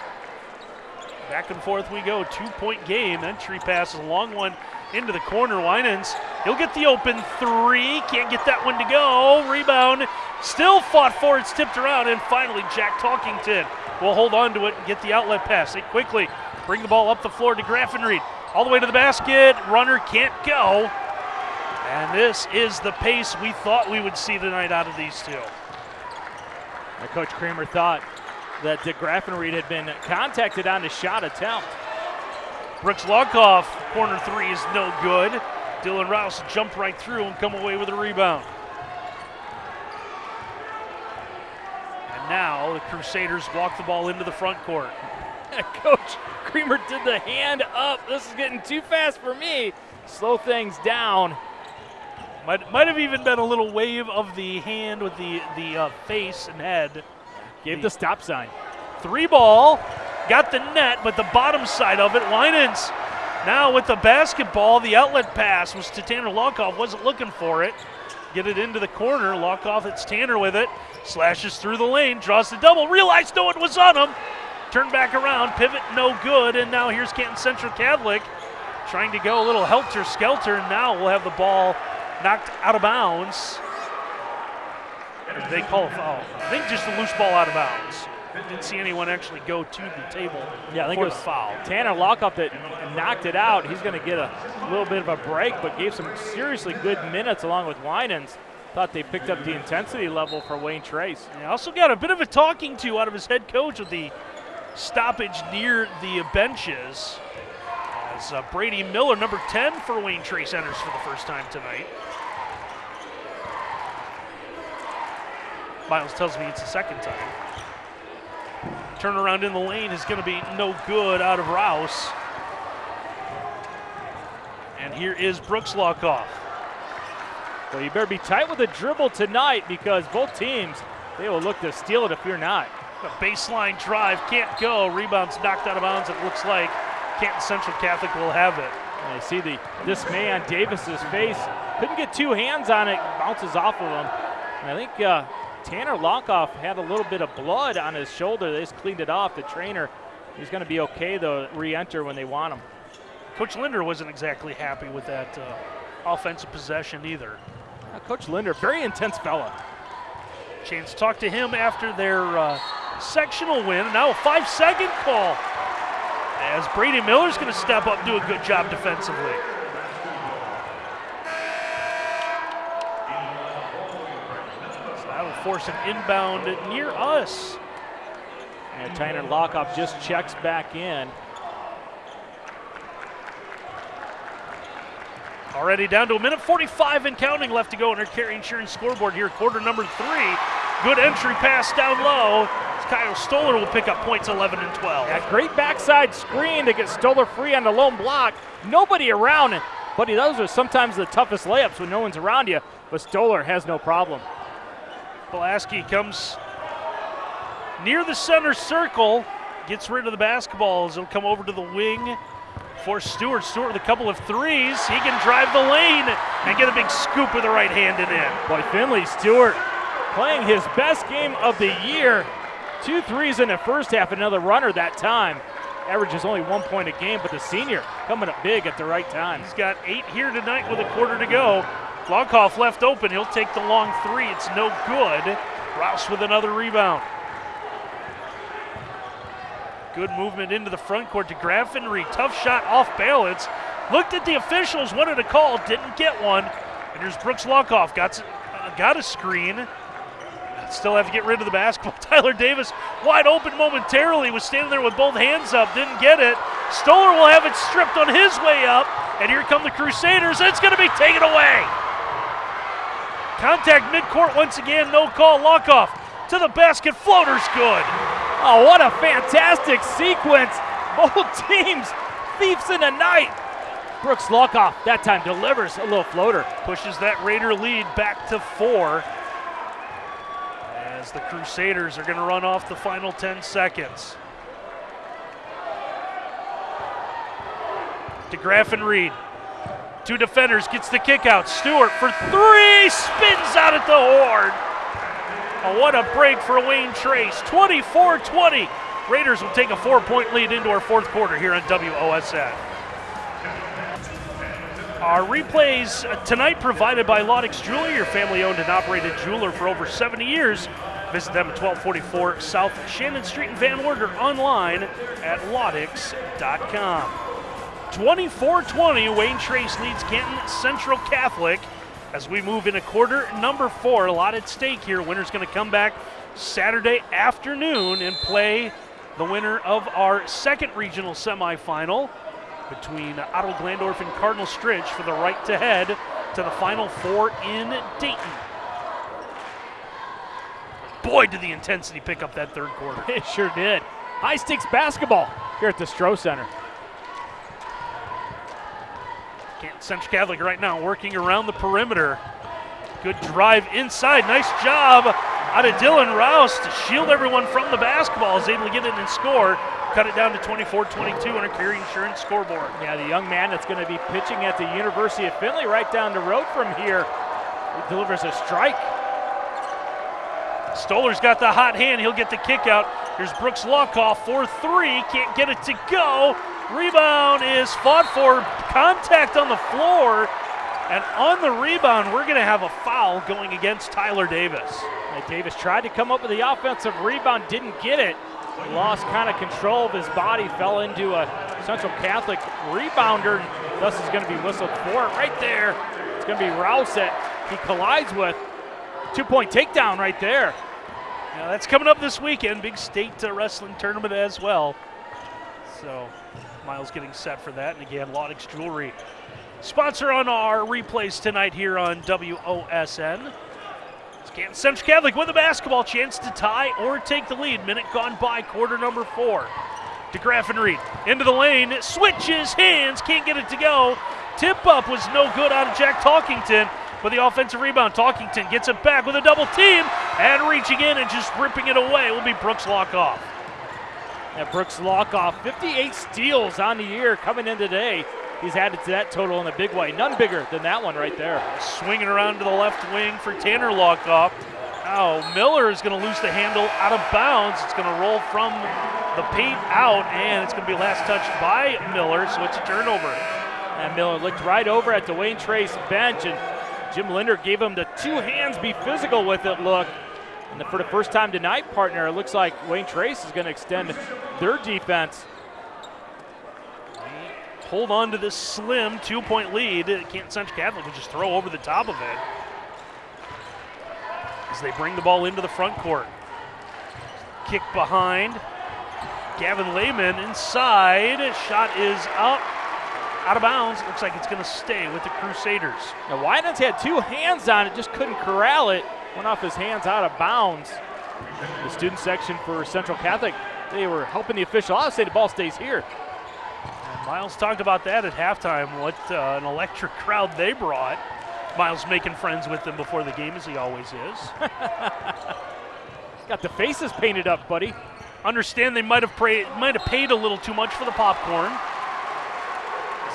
Back and forth we go. Two point game. Entry pass a long one into the corner. Winans, he'll get the open three. Can't get that one to go. Rebound. Still fought for. It's tipped around. And finally, Jack Talkington will hold on to it and get the outlet pass. They quickly bring the ball up the floor to Graffenried. All the way to the basket. Runner can't go. And this is the pace we thought we would see tonight out of these two. Coach Kramer thought that DeGraffenried had been contacted on a shot attempt. Brooks Lockoff, corner three is no good. Dylan Rouse jumped right through and come away with a rebound. And now the Crusaders walk the ball into the front court. Coach Kramer did the hand up. This is getting too fast for me. Slow things down. Might, might have even been a little wave of the hand with the, the uh, face and head. Gave the stop sign. Three ball, got the net, but the bottom side of it, Winans now with the basketball, the outlet pass was to Tanner Lockoff, wasn't looking for it. Get it into the corner, Lockoff, it's Tanner with it, slashes through the lane, draws the double, realized no one was on him. Turn back around, pivot no good, and now here's Canton Central Catholic trying to go a little helter skelter, and now we'll have the ball knocked out of bounds. They call a foul? I think just a loose ball out of bounds. Didn't see anyone actually go to the table yeah, I think it was foul. Tanner Lockoff that knocked it out. He's going to get a little bit of a break, but gave some seriously good minutes along with Winans. Thought they picked up the intensity level for Wayne Trace. Yeah, also got a bit of a talking to out of his head coach with the stoppage near the benches. As uh, Brady Miller, number 10 for Wayne Trace, enters for the first time tonight. Miles tells me it's the second time. Turnaround in the lane is going to be no good out of Rouse. And here is Brooks Lockoff. Well, you better be tight with the dribble tonight because both teams, they will look to steal it if you're not. A baseline drive can't go. Rebounds knocked out of bounds. It looks like Canton Central Catholic will have it. And I see the dismay on Davis's face. Couldn't get two hands on it. Bounces off of him. And I think uh, Tanner Lockoff had a little bit of blood on his shoulder. They just cleaned it off. The trainer, he's going to be okay though. Re-enter when they want him. Coach Linder wasn't exactly happy with that uh, offensive possession either. Uh, Coach Linder, very intense fella. Chance to talk to him after their uh, sectional win. Now a five-second call as Brady Miller's going to step up, and do a good job defensively. So that will force an inbound near us. And Tanner Lockoff just checks back in. Already down to a minute 45 and counting left to go on our Carry Insurance scoreboard here, quarter number three. Good entry pass down low. Kyle Stoller will pick up points 11 and 12. Yeah, great backside screen to get Stoller free on the lone block. Nobody around. Buddy, those are sometimes the toughest layups when no one's around you, but Stoller has no problem. Pulaski comes near the center circle, gets rid of the basketball as it'll come over to the wing for Stewart. Stewart with a couple of threes. He can drive the lane and get a big scoop with the right hand and in. Boy, Finley Stewart playing his best game of the year. Two threes in the first half, another runner that time. Averages only one point a game, but the senior coming up big at the right time. He's got eight here tonight with a quarter to go. Lockoff left open. He'll take the long three. It's no good. Rouse with another rebound. Good movement into the front court to DeGraffenried. Tough shot off balance. Looked at the officials, wanted a call, didn't get one. And here's Brooks Lockoff. Got, got a screen. Still have to get rid of the basketball. Tyler Davis, wide open momentarily, was standing there with both hands up, didn't get it. Stoller will have it stripped on his way up. And here come the Crusaders. It's going to be taken away. Contact midcourt once again, no call. Lockoff to the basket, floater's good. Oh, what a fantastic sequence. Both teams, thieves in the night. Brooks Lockoff that time delivers a little floater. Pushes that Raider lead back to four as the Crusaders are going to run off the final 10 seconds. DeGraffenried, two defenders, gets the kick out. Stewart for three, spins out at the horn. Oh, what a break for Wayne Trace. 24 20. Raiders will take a four point lead into our fourth quarter here on WOSN. Our replays tonight provided by Laudix Jewelry, your family owned and operated jeweler for over 70 years. Visit them at 1244 South Shannon Street in Van Wert or online at laudix.com. 24 20, Wayne Trace leads Canton Central Catholic as we move into quarter number four. A lot at stake here. Winner's going to come back Saturday afternoon and play the winner of our second regional semifinal between Ottawa-Glandorf and Cardinal Stritch for the right to head to the Final Four in Dayton. Boy, did the intensity pick up that third quarter. It sure did. High stakes basketball here at the Stroh Center. Central Catholic right now working around the perimeter. Good drive inside. Nice job out of Dylan Rouse to shield everyone from the basketball. Is able to get it and score. Cut it down to 24-22 on a Carry Insurance scoreboard. Yeah, the young man that's going to be pitching at the University of Findlay right down the road from here delivers a strike. Stoller's got the hot hand. He'll get the kick out. Here's Brooks Lockoff for three. Can't get it to go. Rebound is fought for. Contact on the floor. And on the rebound, we're going to have a foul going against Tyler Davis. Davis tried to come up with the offensive rebound, didn't get it. Lost kind of control of his body, fell into a Central Catholic rebounder, thus is going to be whistled for it right there. It's going to be Rouse that he collides with. Two point takedown right there. Yeah, that's coming up this weekend. Big state uh, wrestling tournament as well. So Miles getting set for that. And again, Laudix Jewelry. Sponsor on our replays tonight here on WOSN. Canton Central Catholic with a basketball chance to tie or take the lead. Minute gone by, quarter number four. DeGraffenried, into the lane, switches hands, can't get it to go. Tip up was no good out of Jack Talkington with the offensive rebound. Talkington gets it back with a double team and reaching in and just ripping it away will be Brooks Lockoff. And Brooks Lockoff, 58 steals on the year coming in today. He's added to that total in a big way. None bigger than that one right there. Swinging around to the left wing for Tanner Lockoff. Now Miller is going to lose the handle out of bounds. It's going to roll from the paint out, and it's going to be last touched by Miller, so it's a turnover. And Miller looked right over at Dwayne Trace bench, and Jim Linder gave him the two hands, be physical with it look. And for the first time tonight, partner, it looks like Wayne Trace is going to extend their defense hold on to this slim two point lead. Canton Central Catholic will just throw over the top of it as they bring the ball into the front court. Kick behind. Gavin Lehman inside. Shot is up. Out of bounds. Looks like it's going to stay with the Crusaders. Now, Winans had two hands on it, just couldn't corral it. Went off his hands out of bounds. The student section for Central Catholic, they were helping the official. I'll say the ball stays here. Miles talked about that at halftime, what uh, an electric crowd they brought. Miles making friends with them before the game, as he always is. Got the faces painted up, buddy. Understand they might have prayed, might have paid a little too much for the popcorn.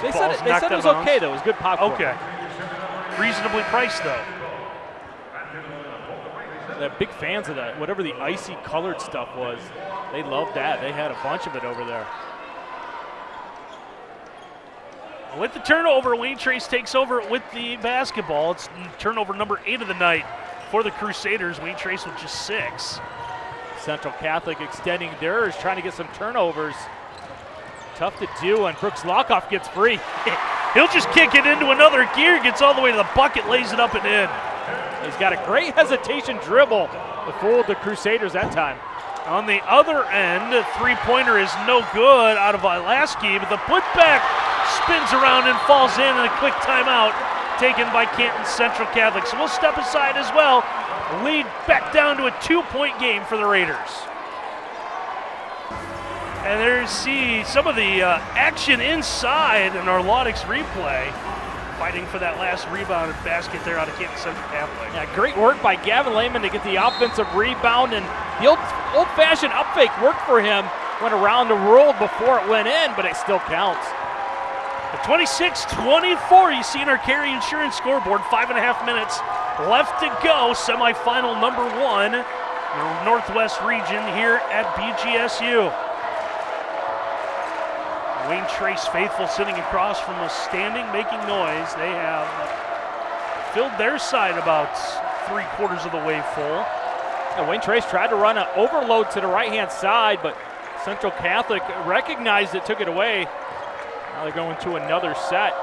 They said, it, they said it was okay though. It was good popcorn. Okay. Reasonably priced though. They're big fans of that. Whatever the icy colored stuff was, they loved that. They had a bunch of it over there. With the turnover, Wayne Trace takes over with the basketball. It's turnover number eight of the night for the Crusaders. Wayne Trace with just six. Central Catholic extending theirs, trying to get some turnovers. Tough to do, and Brooks Lockoff gets free. He'll just kick it into another gear, gets all the way to the bucket, lays it up and in. He's got a great hesitation dribble to fool the Crusaders that time. On the other end, three-pointer is no good out of Pulaski, but the putback spins around and falls in, and a quick timeout taken by Canton Central Catholic. So we'll step aside as well. Lead back down to a two-point game for the Raiders. And there you see some of the uh, action inside in our Laudix replay. Fighting for that last rebound and basket there out of Canton Central Catholic. Yeah, great work by Gavin Lehman to get the offensive rebound, and the old, old-fashioned up fake worked for him. Went around the world before it went in, but it still counts. 26 24. You see in our carry insurance scoreboard, five and a half minutes left to go. Semifinal number one, the Northwest region here at BGSU. Wayne Trace faithful sitting across from us, standing, making noise. They have filled their side about three quarters of the way full. And Wayne Trace tried to run an overload to the right hand side, but Central Catholic recognized it, took it away. Now they're going to another set.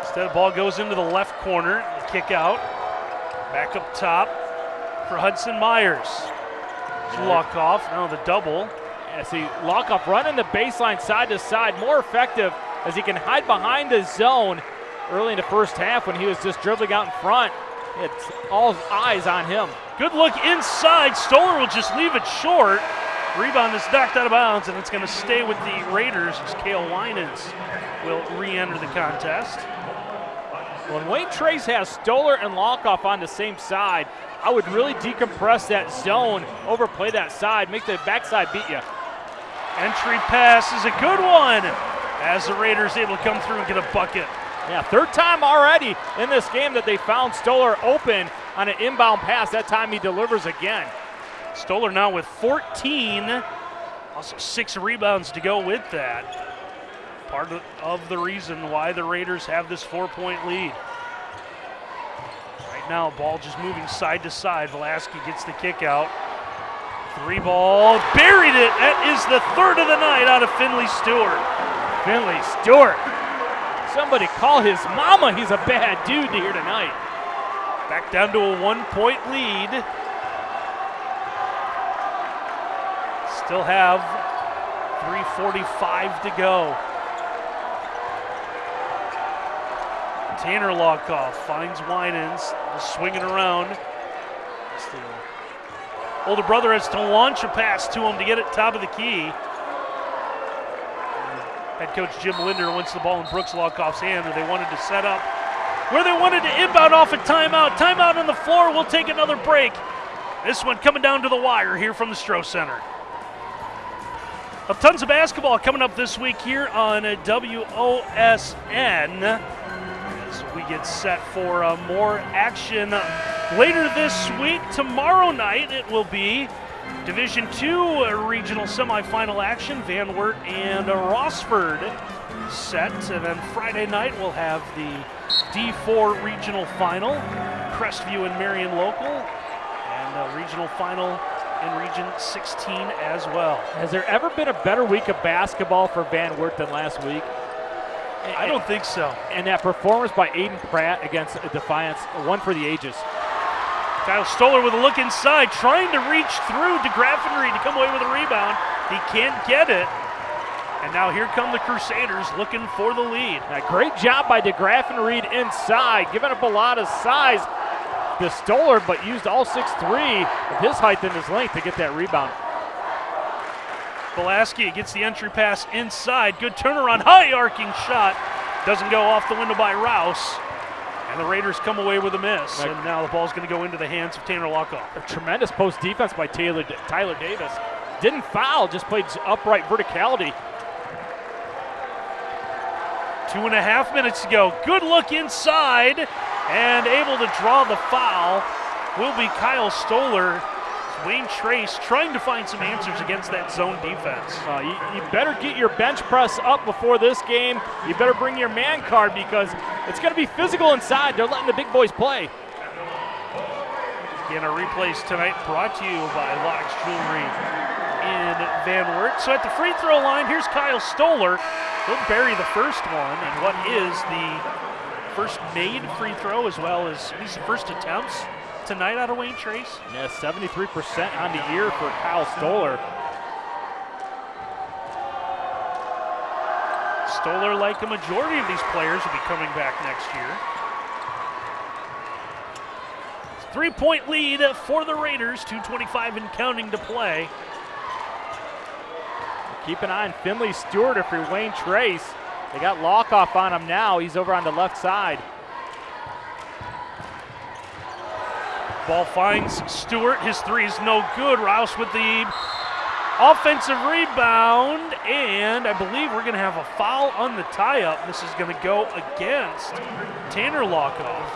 Instead, the ball goes into the left corner. The kick out. Back up top for Hudson Myers. Lockoff. Now the double. Yeah, see, Lockoff running the baseline side to side, more effective as he can hide behind the zone early in the first half when he was just dribbling out in front. It's all eyes on him. Good look inside. Stoller will just leave it short. Rebound is knocked out of bounds, and it's going to stay with the Raiders as Kale Winans will re-enter the contest. When Wayne Trace has Stoller and Lockoff on the same side, I would really decompress that zone, overplay that side, make the backside beat you. Entry pass is a good one as the Raiders able to come through and get a bucket. Yeah, third time already in this game that they found Stoller open on an inbound pass. That time he delivers again. Stoller now with 14, also six rebounds to go with that. Part of the reason why the Raiders have this four point lead. Right now, ball just moving side to side. Velasquez gets the kick out. Three ball, buried it. That is the third of the night out of Finley Stewart. Finley Stewart. Somebody call his mama. He's a bad dude here tonight. Back down to a one point lead. Still have 3.45 to go. Tanner Lockoff finds Winans, swinging around. Older brother has to launch a pass to him to get it top of the key. Head coach Jim Linder wants the ball in Brooks Lockoff's hand, where they wanted to set up, where they wanted to inbound off a timeout. Timeout on the floor. We'll take another break. This one coming down to the wire here from the Stroh Center. Well, tons of basketball coming up this week here on WOSN we get set for uh, more action later this week. Tomorrow night it will be Division Two uh, regional semifinal action. Van Wert and uh, Rossford set, and then Friday night we'll have the D4 regional final. Crestview and Marion local, and a regional final in Region 16 as well. Has there ever been a better week of basketball for Van Wert than last week? I don't think so. And that performance by Aiden Pratt against Defiance, one for the ages. Kyle Stoller with a look inside, trying to reach through to Graffenried to come away with a rebound. He can't get it. And now here come the Crusaders looking for the lead. A great job by DeGraffenried inside, giving up a lot of size to Stoller, but used all 6'3 of his height and his length to get that rebound. Pulaski gets the entry pass inside. Good turnaround, high arcing shot. Doesn't go off the window by Rouse. And the Raiders come away with a miss. And now the ball's going to go into the hands of Tanner Lockoff. A tremendous post defense by Taylor, Tyler Davis. Didn't foul, just played upright verticality. Two and a half minutes to go. Good look inside and able to draw the foul will be Kyle Stoller. Wayne Trace trying to find some answers against that zone defense. Uh, you, you, better get your bench press up before this game. You better bring your man card because it's going to be physical inside. They're letting the big boys play. Again, our replays tonight brought to you by Lodge Jewelry in Van Wert. So at the free throw line, here's Kyle Stoller. He'll bury the first one, and what is the first made free throw as well as these first attempts tonight out of Wayne Trace? Yeah, 73% on the year for Kyle Stoller. Stoller, like a majority of these players, will be coming back next year. Three point lead for the Raiders, 2.25 and counting to play. Keep an eye on Finley Stewart if you're Wayne Trace. They got Lockoff on him now. He's over on the left side. Ball finds Stewart. His three is no good. Rouse with the offensive rebound, and I believe we're going to have a foul on the tie up. This is going to go against Tanner Lockoff.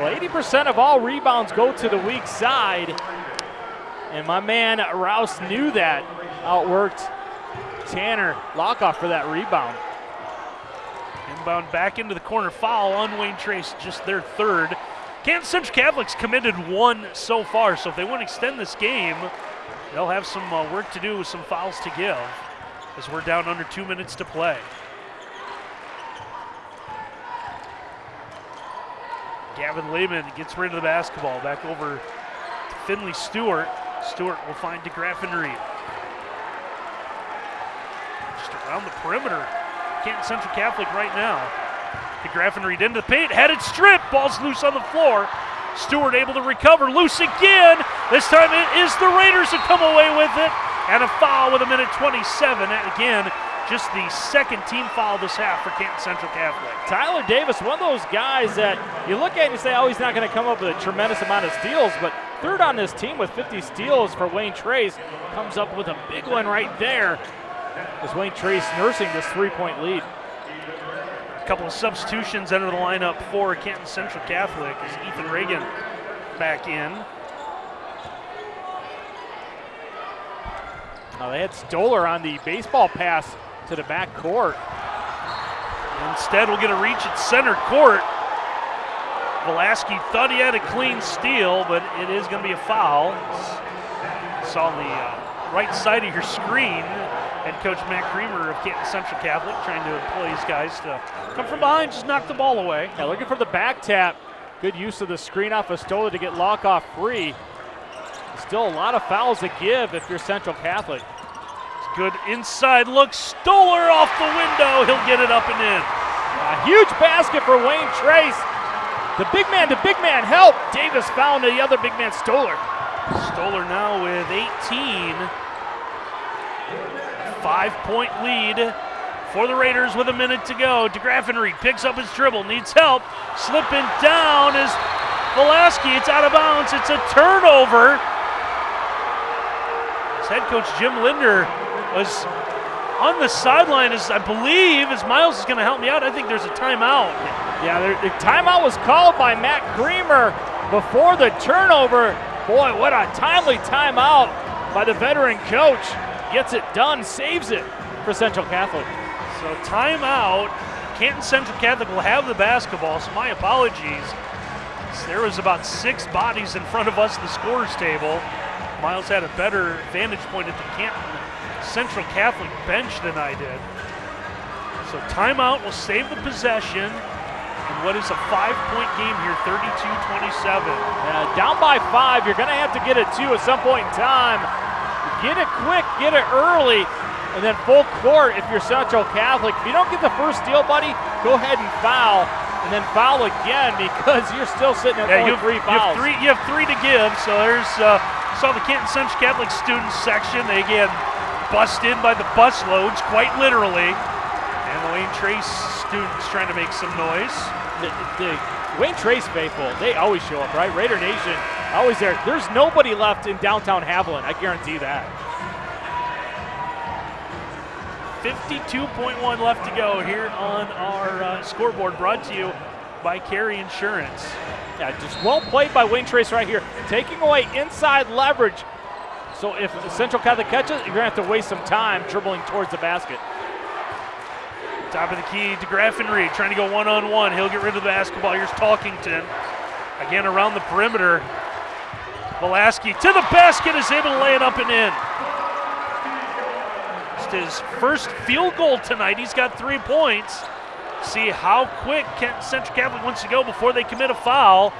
Well, 80% of all rebounds go to the weak side, and my man Rouse knew that. Outworked Tanner Lockoff for that rebound. Inbound back into the corner foul on Wayne Trace, just their third. Canton Central Catholic's committed one so far, so if they want to extend this game, they'll have some uh, work to do with some fouls to give. as we're down under two minutes to play. Gavin Lehman gets rid of the basketball. Back over to Finley Stewart. Stewart will find DeGraffenried. Just around the perimeter. Canton Central Catholic right now. DeGraffenried into the paint. Headed strip. Ball's loose on the floor. Stewart able to recover. Loose again. This time it is the Raiders who come away with it. And a foul with a minute 27. And again, just the second team foul this half for Canton Central Catholic. Tyler Davis, one of those guys that you look at and you say, oh, he's not going to come up with a tremendous amount of steals, but third on this team with 50 steals for Wayne Trace comes up with a big one right there as Wayne Trace nursing this three-point lead. A couple of substitutions enter the lineup for Canton Central Catholic as Ethan Reagan back in. Now they had Stoller on the baseball pass to the back court. Instead, we'll get a reach at center court. Velasquez thought he had a clean steal, but it is going to be a foul. It's on the uh, right side of your screen. Head coach Matt Creamer of Canton Central Catholic trying to employ his guys to come from behind, just knock the ball away. Yeah, looking for the back tap. Good use of the screen off of Stoller to get Lockoff free. Still a lot of fouls to give if you're Central Catholic. Good inside look. Stoller off the window. He'll get it up and in. A huge basket for Wayne Trace. The big man, the big man help. Davis found the other big man, Stoller. Stoller now with 18. Five point lead for the Raiders with a minute to go. DeGraffenried picks up his dribble, needs help. Slipping down is Velasquez. It's out of bounds. It's a turnover. Head coach Jim Linder was on the sideline as I believe as Miles is going to help me out. I think there's a timeout. Yeah, the timeout was called by Matt Creamer before the turnover. Boy, what a timely timeout by the veteran coach. Gets it done, saves it for Central Catholic. So timeout. Canton Central Catholic will have the basketball, so my apologies. There was about six bodies in front of us the scorers table. Miles had a better vantage point at the Canton Central Catholic bench than I did. So timeout will save the possession. And what is a five-point game here, 32-27. Yeah, uh, down by five, you're going to have to get it two at some point in time. Get it quick, get it early, and then full court if you're Central Catholic. If you don't get the first steal, buddy, go ahead and foul, and then foul again because you're still sitting at yeah, only you have, three you have fouls. three. You have three to give. So there's uh, saw the Canton Central Catholic students section. They get bust in by the bus loads, quite literally. And the Wayne Trace students trying to make some noise. the, the Wayne Trace faithful, they always show up, right? Raider Nation, always there. There's nobody left in downtown Haviland, I guarantee that. 52.1 left to go here on our uh, scoreboard, brought to you by Carry Insurance. Yeah, just well played by Wayne Trace right here, taking away inside leverage. So if Central Catholic catches, you're gonna have to waste some time dribbling towards the basket. Top of the key to Graffenried, trying to go one on one. He'll get rid of the basketball. Here's Talkington. Again around the perimeter. Velasquez to the basket is able to lay it up and in. Just his first field goal tonight. He's got three points. See how quick Canton Central Catholic wants to go before they commit a foul.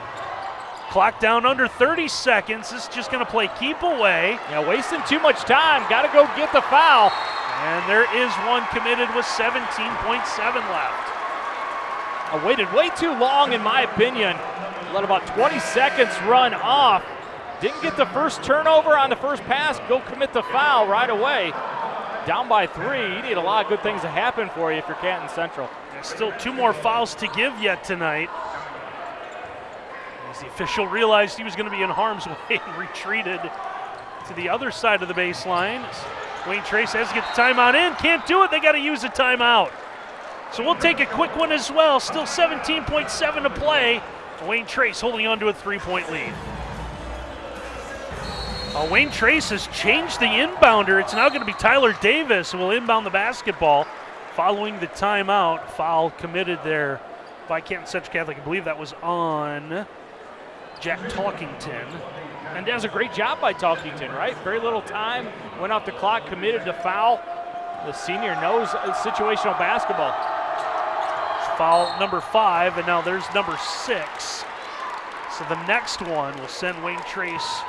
Clock down under 30 seconds. This is just going to play keep away. Yeah, wasting too much time. Got to go get the foul. And there is one committed with 17.7 left. I waited way too long, in my opinion. Let about 20 seconds run off. Didn't get the first turnover on the first pass. Go commit the foul right away. Down by three. You need a lot of good things to happen for you if you're Canton Central. There's still two more fouls to give yet tonight. As the official realized he was going to be in harm's way and retreated to the other side of the baseline. Wayne Trace has to get the timeout in. Can't do it. They got to use a timeout. So we'll take a quick one as well. Still 17.7 to play. Wayne Trace holding on to a three point lead. Uh, Wayne Trace has changed the inbounder. It's now going to be Tyler Davis who will inbound the basketball following the timeout. Foul committed there by Canton Central Catholic. I believe that was on Jack Talkington. And does a great job by Talkington, right? Very little time, went off the clock, committed the foul. The senior knows situational basketball. Foul number five, and now there's number six. So the next one will send Wayne Trace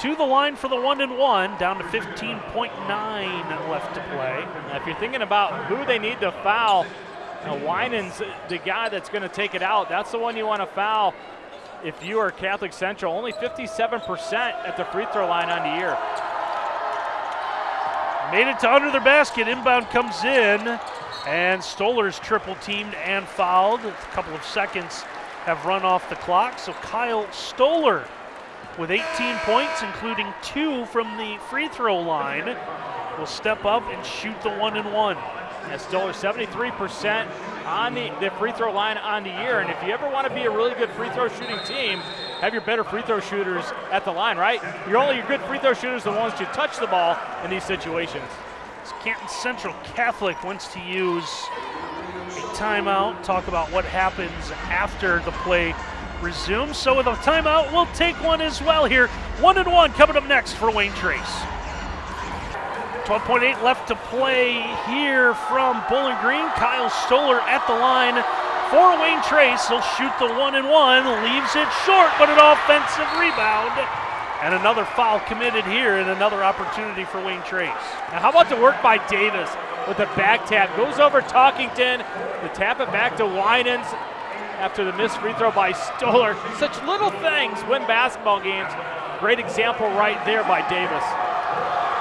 to the line for the one and one, down to 15.9 left to play. Now, if you're thinking about who they need to foul, now Winans, the guy that's going to take it out, that's the one you want to foul. If you are Catholic Central, only 57% at the free throw line on the year. Made it to under the basket. Inbound comes in, and Stoller's triple teamed and fouled. A couple of seconds have run off the clock. So Kyle Stoller with 18 points, including two from the free throw line, will step up and shoot the one and one. Yeah, Stoller 73% on the, the free throw line on the year. And if you ever want to be a really good free throw shooting team, have your better free throw shooters at the line, right? You're only your good free throw shooters the ones who touch the ball in these situations. Canton Central Catholic wants to use a timeout, talk about what happens after the play resumes. So with a timeout, we'll take one as well here. One and one coming up next for Wayne Trace. 12.8 left to play here from Bowling Green. Kyle Stoller at the line for Wayne Trace. He'll shoot the one and one, leaves it short, but an offensive rebound. And another foul committed here, and another opportunity for Wayne Trace. Now, how about the work by Davis with the back tap? Goes over Talkington to tap it back to Winans after the missed free throw by Stoller. Such little things win basketball games. Great example right there by Davis.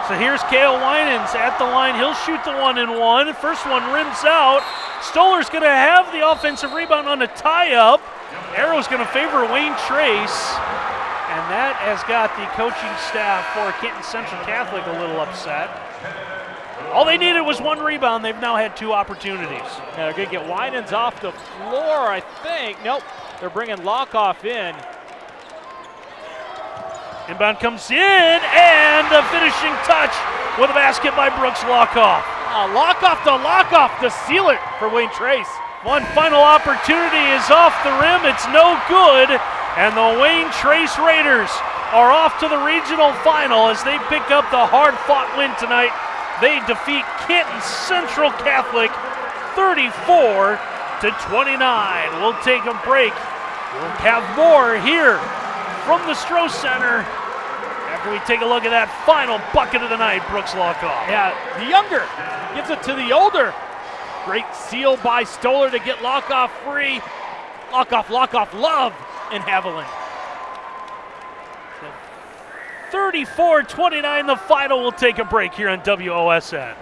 So here's Kale Winans at the line. He'll shoot the one and one. First one rims out. Stoller's going to have the offensive rebound on a tie up. Arrow's going to favor Wayne Trace. And that has got the coaching staff for Canton Central Catholic a little upset. All they needed was one rebound. They've now had two opportunities. Now they're going to get Winans off the floor, I think. Nope. They're bringing Lockoff in. Inbound comes in, and the finishing touch with a basket by Brooks Lockoff. Uh, Lockoff to Lockoff to seal it for Wayne Trace. One final opportunity is off the rim. It's no good, and the Wayne Trace Raiders are off to the regional final as they pick up the hard-fought win tonight. They defeat Canton Central Catholic 34 to 29. We'll take a break. We'll have more here from the Stroh Center after we take a look at that final bucket of the night, Brooks Lockoff. Yeah, the younger gives it to the older. Great seal by Stoller to get Lockoff free. Lockoff, Lockoff, love in Haviland. 34 29, the final. We'll take a break here on WOSN.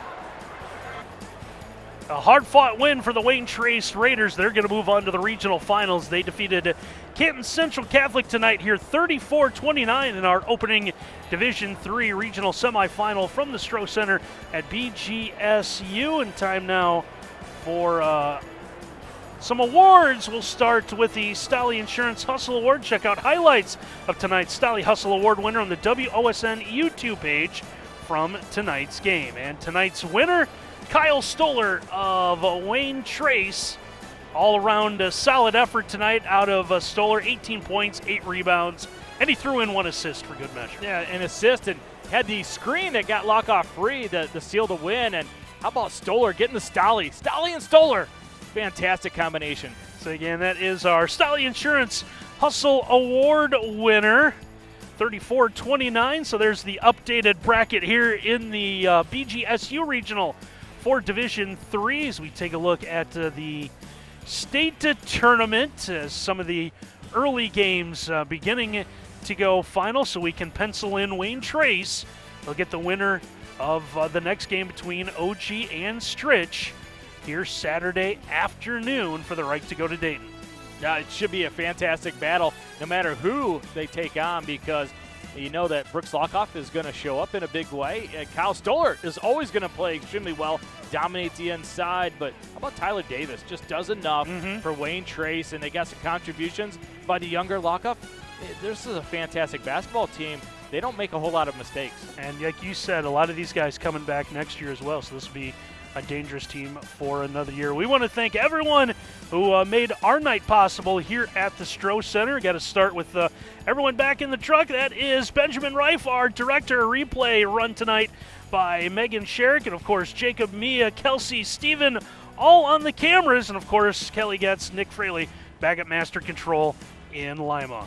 A hard fought win for the Wayne Trace Raiders. They're going to move on to the regional finals. They defeated Canton Central Catholic tonight here 34 29 in our opening Division Three regional semifinal from the Stroh Center at BGSU. And time now for uh, some awards. We'll start with the Stolly Insurance Hustle Award. Check out highlights of tonight's Stolly Hustle Award winner on the WOSN YouTube page from tonight's game. And tonight's winner Kyle Stoller of Wayne Trace. All around a solid effort tonight out of uh, Stoller 18 points, 8 rebounds, and he threw in one assist for good measure. Yeah, an assist and had the screen that got Lockoff free the, to seal to win. And how about Stoller getting the Stolly? Stolly and Stoller. Fantastic combination. So, again, that is our Stolly Insurance Hustle Award winner. 34 29. So, there's the updated bracket here in the uh, BGSU Regional for Division Three as we take a look at uh, the state tournament as some of the early games uh, beginning to go final, so we can pencil in Wayne Trace. They'll get the winner of uh, the next game between OG and Stritch here Saturday afternoon for the right to go to Dayton. Yeah, it should be a fantastic battle no matter who they take on because you know that Brooks Lockoff is going to show up in a big way. And Kyle Stoller is always going to play extremely well, dominate the inside. But how about Tyler Davis? Just does enough mm-hmm. for Wayne Trace, and they got some contributions by the younger Lockoff. This is a fantastic basketball team. They don't make a whole lot of mistakes. And like you said, a lot of these guys coming back next year as well. So this will be a dangerous team for another year. We want to thank everyone who uh, made our night possible here at the Stroh Center. Got to start with uh, everyone back in the truck. That is Benjamin Reif, our director replay run tonight by Megan Sherrick, and of course Jacob, Mia, Kelsey, Steven, all on the cameras, and of course Kelly Getz, Nick Fraley back at Master Control in Lima.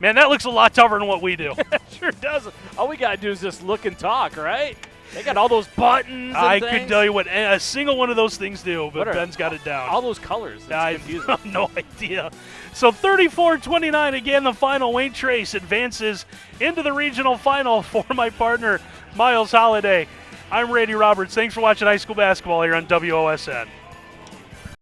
Man, that looks a lot tougher than what we do. sure does. All we gotta do is just look and talk, right? They got all those buttons. I things. could tell you what a single one of those things do, but are- Ben's got it down. all those colors. I have no idea. So 34-29 again, the final. Wayne Trace advances into the regional final for my partner Miles Holiday. I'm Randy Roberts. Thanks for watching high school basketball here on WOSN.